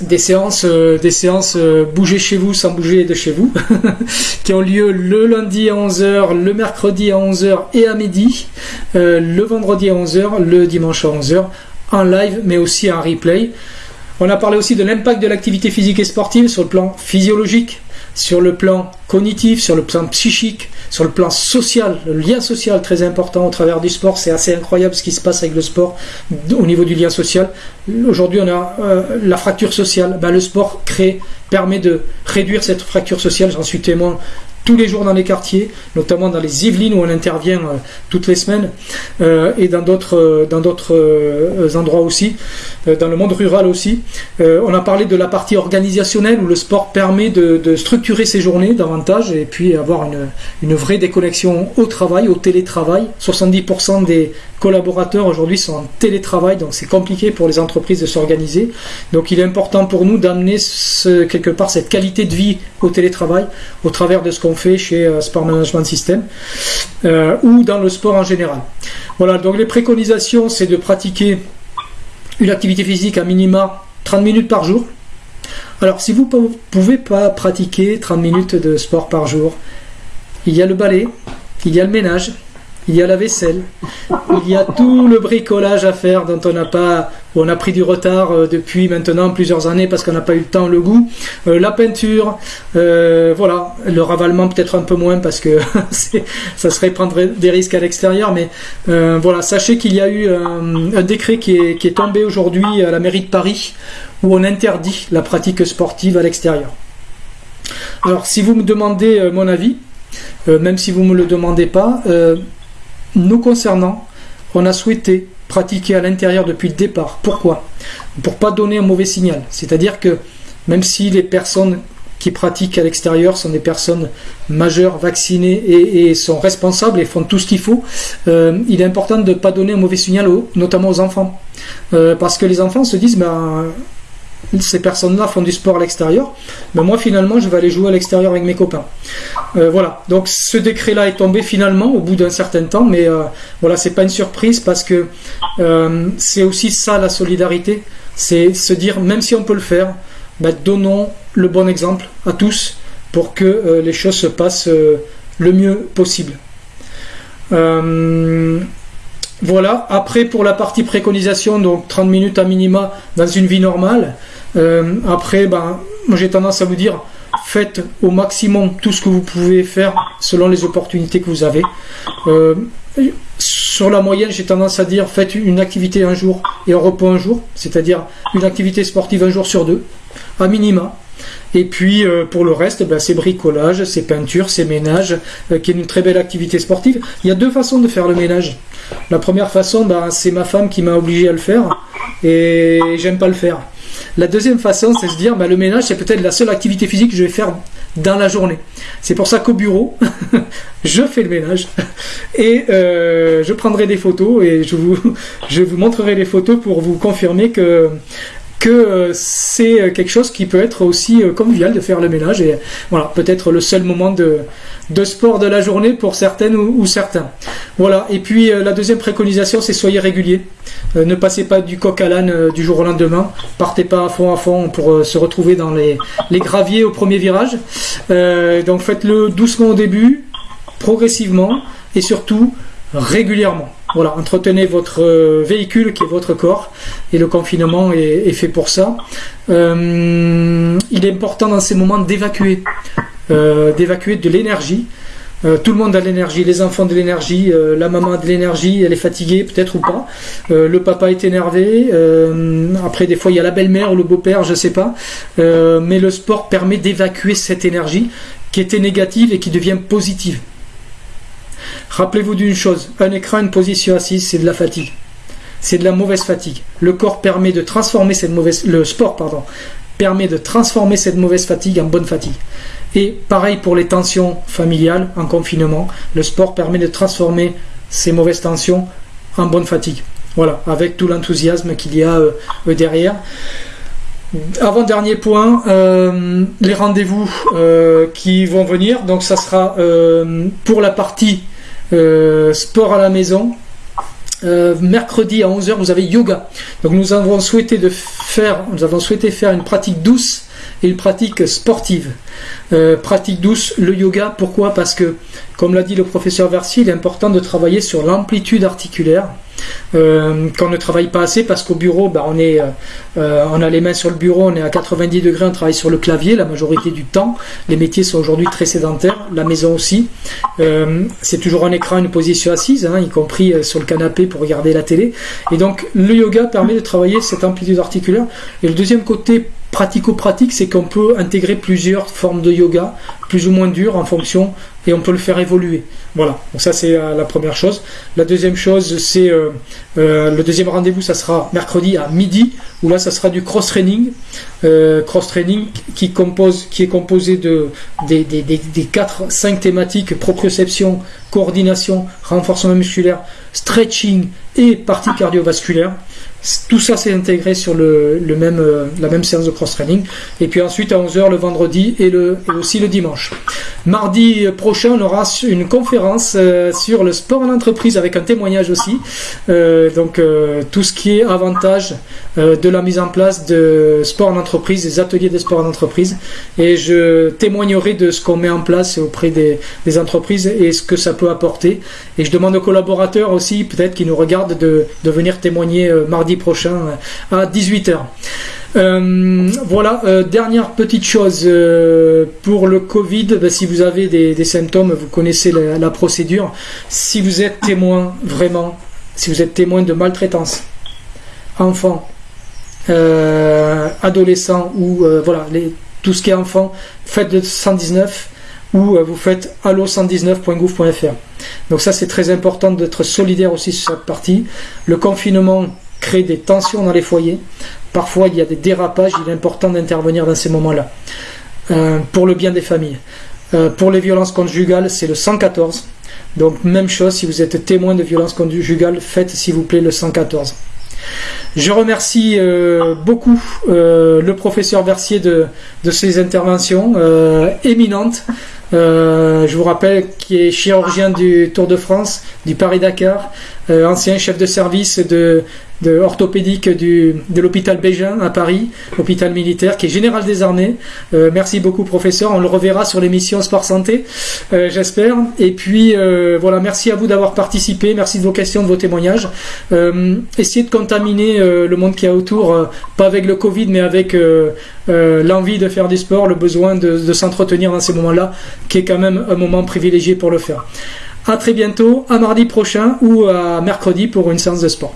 des séances, euh, des séances bouger chez vous sans bouger de chez vous, *laughs* qui ont lieu le lundi à 11h, le mercredi à 11h et à midi, le vendredi à 11h, le dimanche à 11h, en live mais aussi en replay. On a parlé aussi de l'impact de l'activité physique et sportive sur le plan physiologique, sur le plan cognitif, sur le plan psychique, sur le plan social, le lien social très important au travers du sport. C'est assez incroyable ce qui se passe avec le sport au niveau du lien social. Aujourd'hui, on a euh, la fracture sociale. Ben, le sport crée, permet de réduire cette fracture sociale. J'en suis témoin tous les jours dans les quartiers, notamment dans les Yvelines où on intervient euh, toutes les semaines euh, et dans d'autres euh, dans d'autres endroits aussi, dans le monde rural aussi. on a parlé de la partie organisationnelle où le sport permet de, structurer ses journées davantage et puis avoir une, une vraie déconnexion au travail, au télétravail. 70% des collaborateurs aujourd'hui sont en télétravail, donc c'est compliqué pour les entreprises de s'organiser. Donc il est important pour nous d'amener quelque part cette qualité de vie au télétravail au travers de ce qu'on fait chez euh, Sport Management System euh, ou dans le sport en général. Voilà, donc les préconisations, c'est de pratiquer une activité physique à minima 30 minutes par jour. Alors si vous ne pouvez pas pratiquer 30 minutes de sport par jour, il y a le balai, il y a le ménage, il y a la vaisselle, il y a tout le bricolage à faire dont on n'a pas, on a pris du retard euh, depuis maintenant plusieurs années parce qu'on n'a pas eu le temps, le goût, euh, la peinture, euh, voilà, le ravalement peut-être un peu moins parce que *laughs* ça serait prendre des risques à l'extérieur, mais voilà, sachez qu'il y a eu un, décret qui est, qui est tombé aujourd'hui à la mairie de Paris où on interdit la pratique sportive à l'extérieur. Alors si vous me demandez mon avis, même si vous ne me le demandez pas, nous concernant, on a souhaité pratiquer à l'intérieur depuis le départ. Pourquoi? Pour pas donner un mauvais signal. C'est-à-dire que même si les personnes qui pratiquent à l'extérieur sont des personnes majeures, vaccinées et, sont responsables et font tout ce qu'il faut, euh, il est important de ne pas donner un mauvais signal, notamment aux enfants. Euh, parce que les enfants se disent, ben, ces personnes-là font du sport à l'extérieur, mais moi finalement je vais aller jouer à l'extérieur avec mes copains. Euh, voilà, donc ce décret-là est tombé finalement au bout d'un certain temps, mais euh, voilà, c'est pas une surprise parce que euh, c'est aussi ça la solidarité, c'est se dire même si on peut le faire, bah, donnons le bon exemple à tous pour que les choses se passent le mieux possible. Voilà, après pour la partie préconisation, donc 30 minutes à minima dans une vie normale. Euh, après, ben, j'ai tendance à vous dire, faites au maximum tout ce que vous pouvez faire selon les opportunités que vous avez. Euh, sur la moyenne, j'ai tendance à dire, faites une activité un jour et un repos un jour, c'est-à-dire une activité sportive un jour sur deux, à minima. Et puis euh, pour le reste, ben, c'est bricolage, c'est peinture, c'est ménage, qui est une très belle activité sportive. Il y a deux façons de faire le ménage. La première façon, ben, c'est ma femme qui m'a obligé à le faire et j'aime pas le faire. La deuxième façon, c'est se dire, bah, le ménage, c'est peut-être la seule activité physique que je vais faire dans la journée. C'est pour ça qu'au bureau, *laughs* je fais le ménage et euh, je prendrai des photos et je vous, *laughs* je vous montrerai les photos pour vous confirmer que que euh, c'est quelque chose qui peut être aussi euh, convivial de faire le ménage et voilà peut-être le seul moment de, sport de la journée pour certaines ou, certains. Voilà et puis la deuxième préconisation c'est soyez régulier. Euh, ne passez pas du coq à l'âne euh, du jour au lendemain. Partez pas à fond à fond pour euh, se retrouver dans les, graviers au premier virage. donc faites-le doucement au début, progressivement et surtout régulièrement. Voilà, entretenez votre véhicule qui est votre corps et le confinement est, fait pour ça. il est important dans ces moments d'évacuer d'évacuer de l'énergie. tout le monde a de l'énergie, les enfants de l'énergie, la maman a de l'énergie, elle est fatiguée peut-être ou pas. le papa est énervé. après, des fois, il y a la belle-mère ou le beau-père, je sais pas. mais le sport permet d'évacuer cette énergie qui était négative et qui devient positive. Rappelez-vous d'une chose, un écran, une position assise, c'est de la fatigue. C'est de la mauvaise fatigue. Le corps permet de transformer cette mauvaise, le sport, pardon, permet de transformer cette mauvaise fatigue en bonne fatigue. Et pareil pour les tensions familiales en confinement, le sport permet de transformer ces mauvaises tensions en bonne fatigue. Voilà, avec tout l'enthousiasme qu'il y a euh, derrière. Avant-dernier point, euh, les rendez-vous euh, qui vont venir. Donc ça sera pour la partie sport à la maison, euh, mercredi à 11h, vous avez yoga. Donc nous avons souhaité de faire, nous avons souhaité faire une pratique douce et une pratique sportive. Euh, pratique douce, le yoga. Pourquoi? Parce que, comme l'a dit le professeur Versier, il est important de travailler sur l'amplitude articulaire. Euh, qu'on ne travaille pas assez parce qu'au bureau, bah, on, est, euh, on a les mains sur le bureau, on est à 90 degrés, on travaille sur le clavier la majorité du temps. Les métiers sont aujourd'hui très sédentaires, la maison aussi. c'est toujours un écran, une position assise, hein, y compris sur le canapé pour regarder la télé. Et donc le yoga permet de travailler cette amplitude articulaire. Et le deuxième côté pratico-pratique, c'est qu'on peut intégrer plusieurs formes de yoga, plus ou moins dures en fonction, et on peut le faire évoluer. Voilà, donc ça c'est euh, la première chose. La deuxième chose, c'est euh, euh, le deuxième rendez-vous, ça sera mercredi à midi, où là ça sera du cross-training. cross-training qui, compose, qui est composé de, des, des, des 4-5 thématiques, proprioception, coordination, renforcement musculaire, stretching et partie cardiovasculaire. Tout ça s'est intégré sur le, même, euh, la même séance de cross-training. Et puis ensuite à 11h le vendredi et, le, aussi le dimanche. Mardi prochain, on aura une conférence euh, sur le sport en entreprise avec un témoignage aussi. Euh, donc tout ce qui est avantage de la mise en place de sport en entreprise, des ateliers de sport en entreprise. Et je témoignerai de ce qu'on met en place auprès des, entreprises et ce que ça peut apporter. Et je demande aux collaborateurs aussi, peut-être qui nous regardent, de, de venir témoigner mardi prochain euh, à 18h. Euh, voilà, euh, dernière petite chose pour le Covid, ben, si vous avez des, symptômes, vous connaissez la, procédure. Si vous êtes témoin, vraiment, si vous êtes témoin de maltraitance, enfant, adolescent ou voilà, les, tout ce qui est enfant, faites de 119 ou vous faites allo119.gouv.fr. Donc ça c'est très important d'être solidaire aussi sur cette partie. Le confinement crée des tensions dans les foyers. Parfois, il y a des dérapages. Il est important d'intervenir dans ces moments-là euh, pour le bien des familles. Euh, pour les violences conjugales, c'est le 114. Donc, même chose, si vous êtes témoin de violences conjugales, faites s'il vous plaît le 114. Je remercie euh, beaucoup le professeur Versier de, ses interventions éminentes. je vous rappelle qu'il est chirurgien du Tour de France, du Paris-Dakar, ancien chef de service de, de orthopédique de l'hôpital Bégin à Paris, hôpital militaire, qui est général des armées. Euh, merci beaucoup professeur, on le reverra sur l'émission Sport Santé, euh, j'espère. Et puis euh, voilà, merci à vous d'avoir participé, merci de vos questions, de vos témoignages. essayez de contaminer le monde qui est autour, pas avec le Covid, mais avec l'envie de faire du sport, le besoin de, de s'entretenir dans ces moments-là, qui est quand même un moment privilégié pour le faire. À très bientôt, à mardi prochain ou à mercredi pour une séance de sport.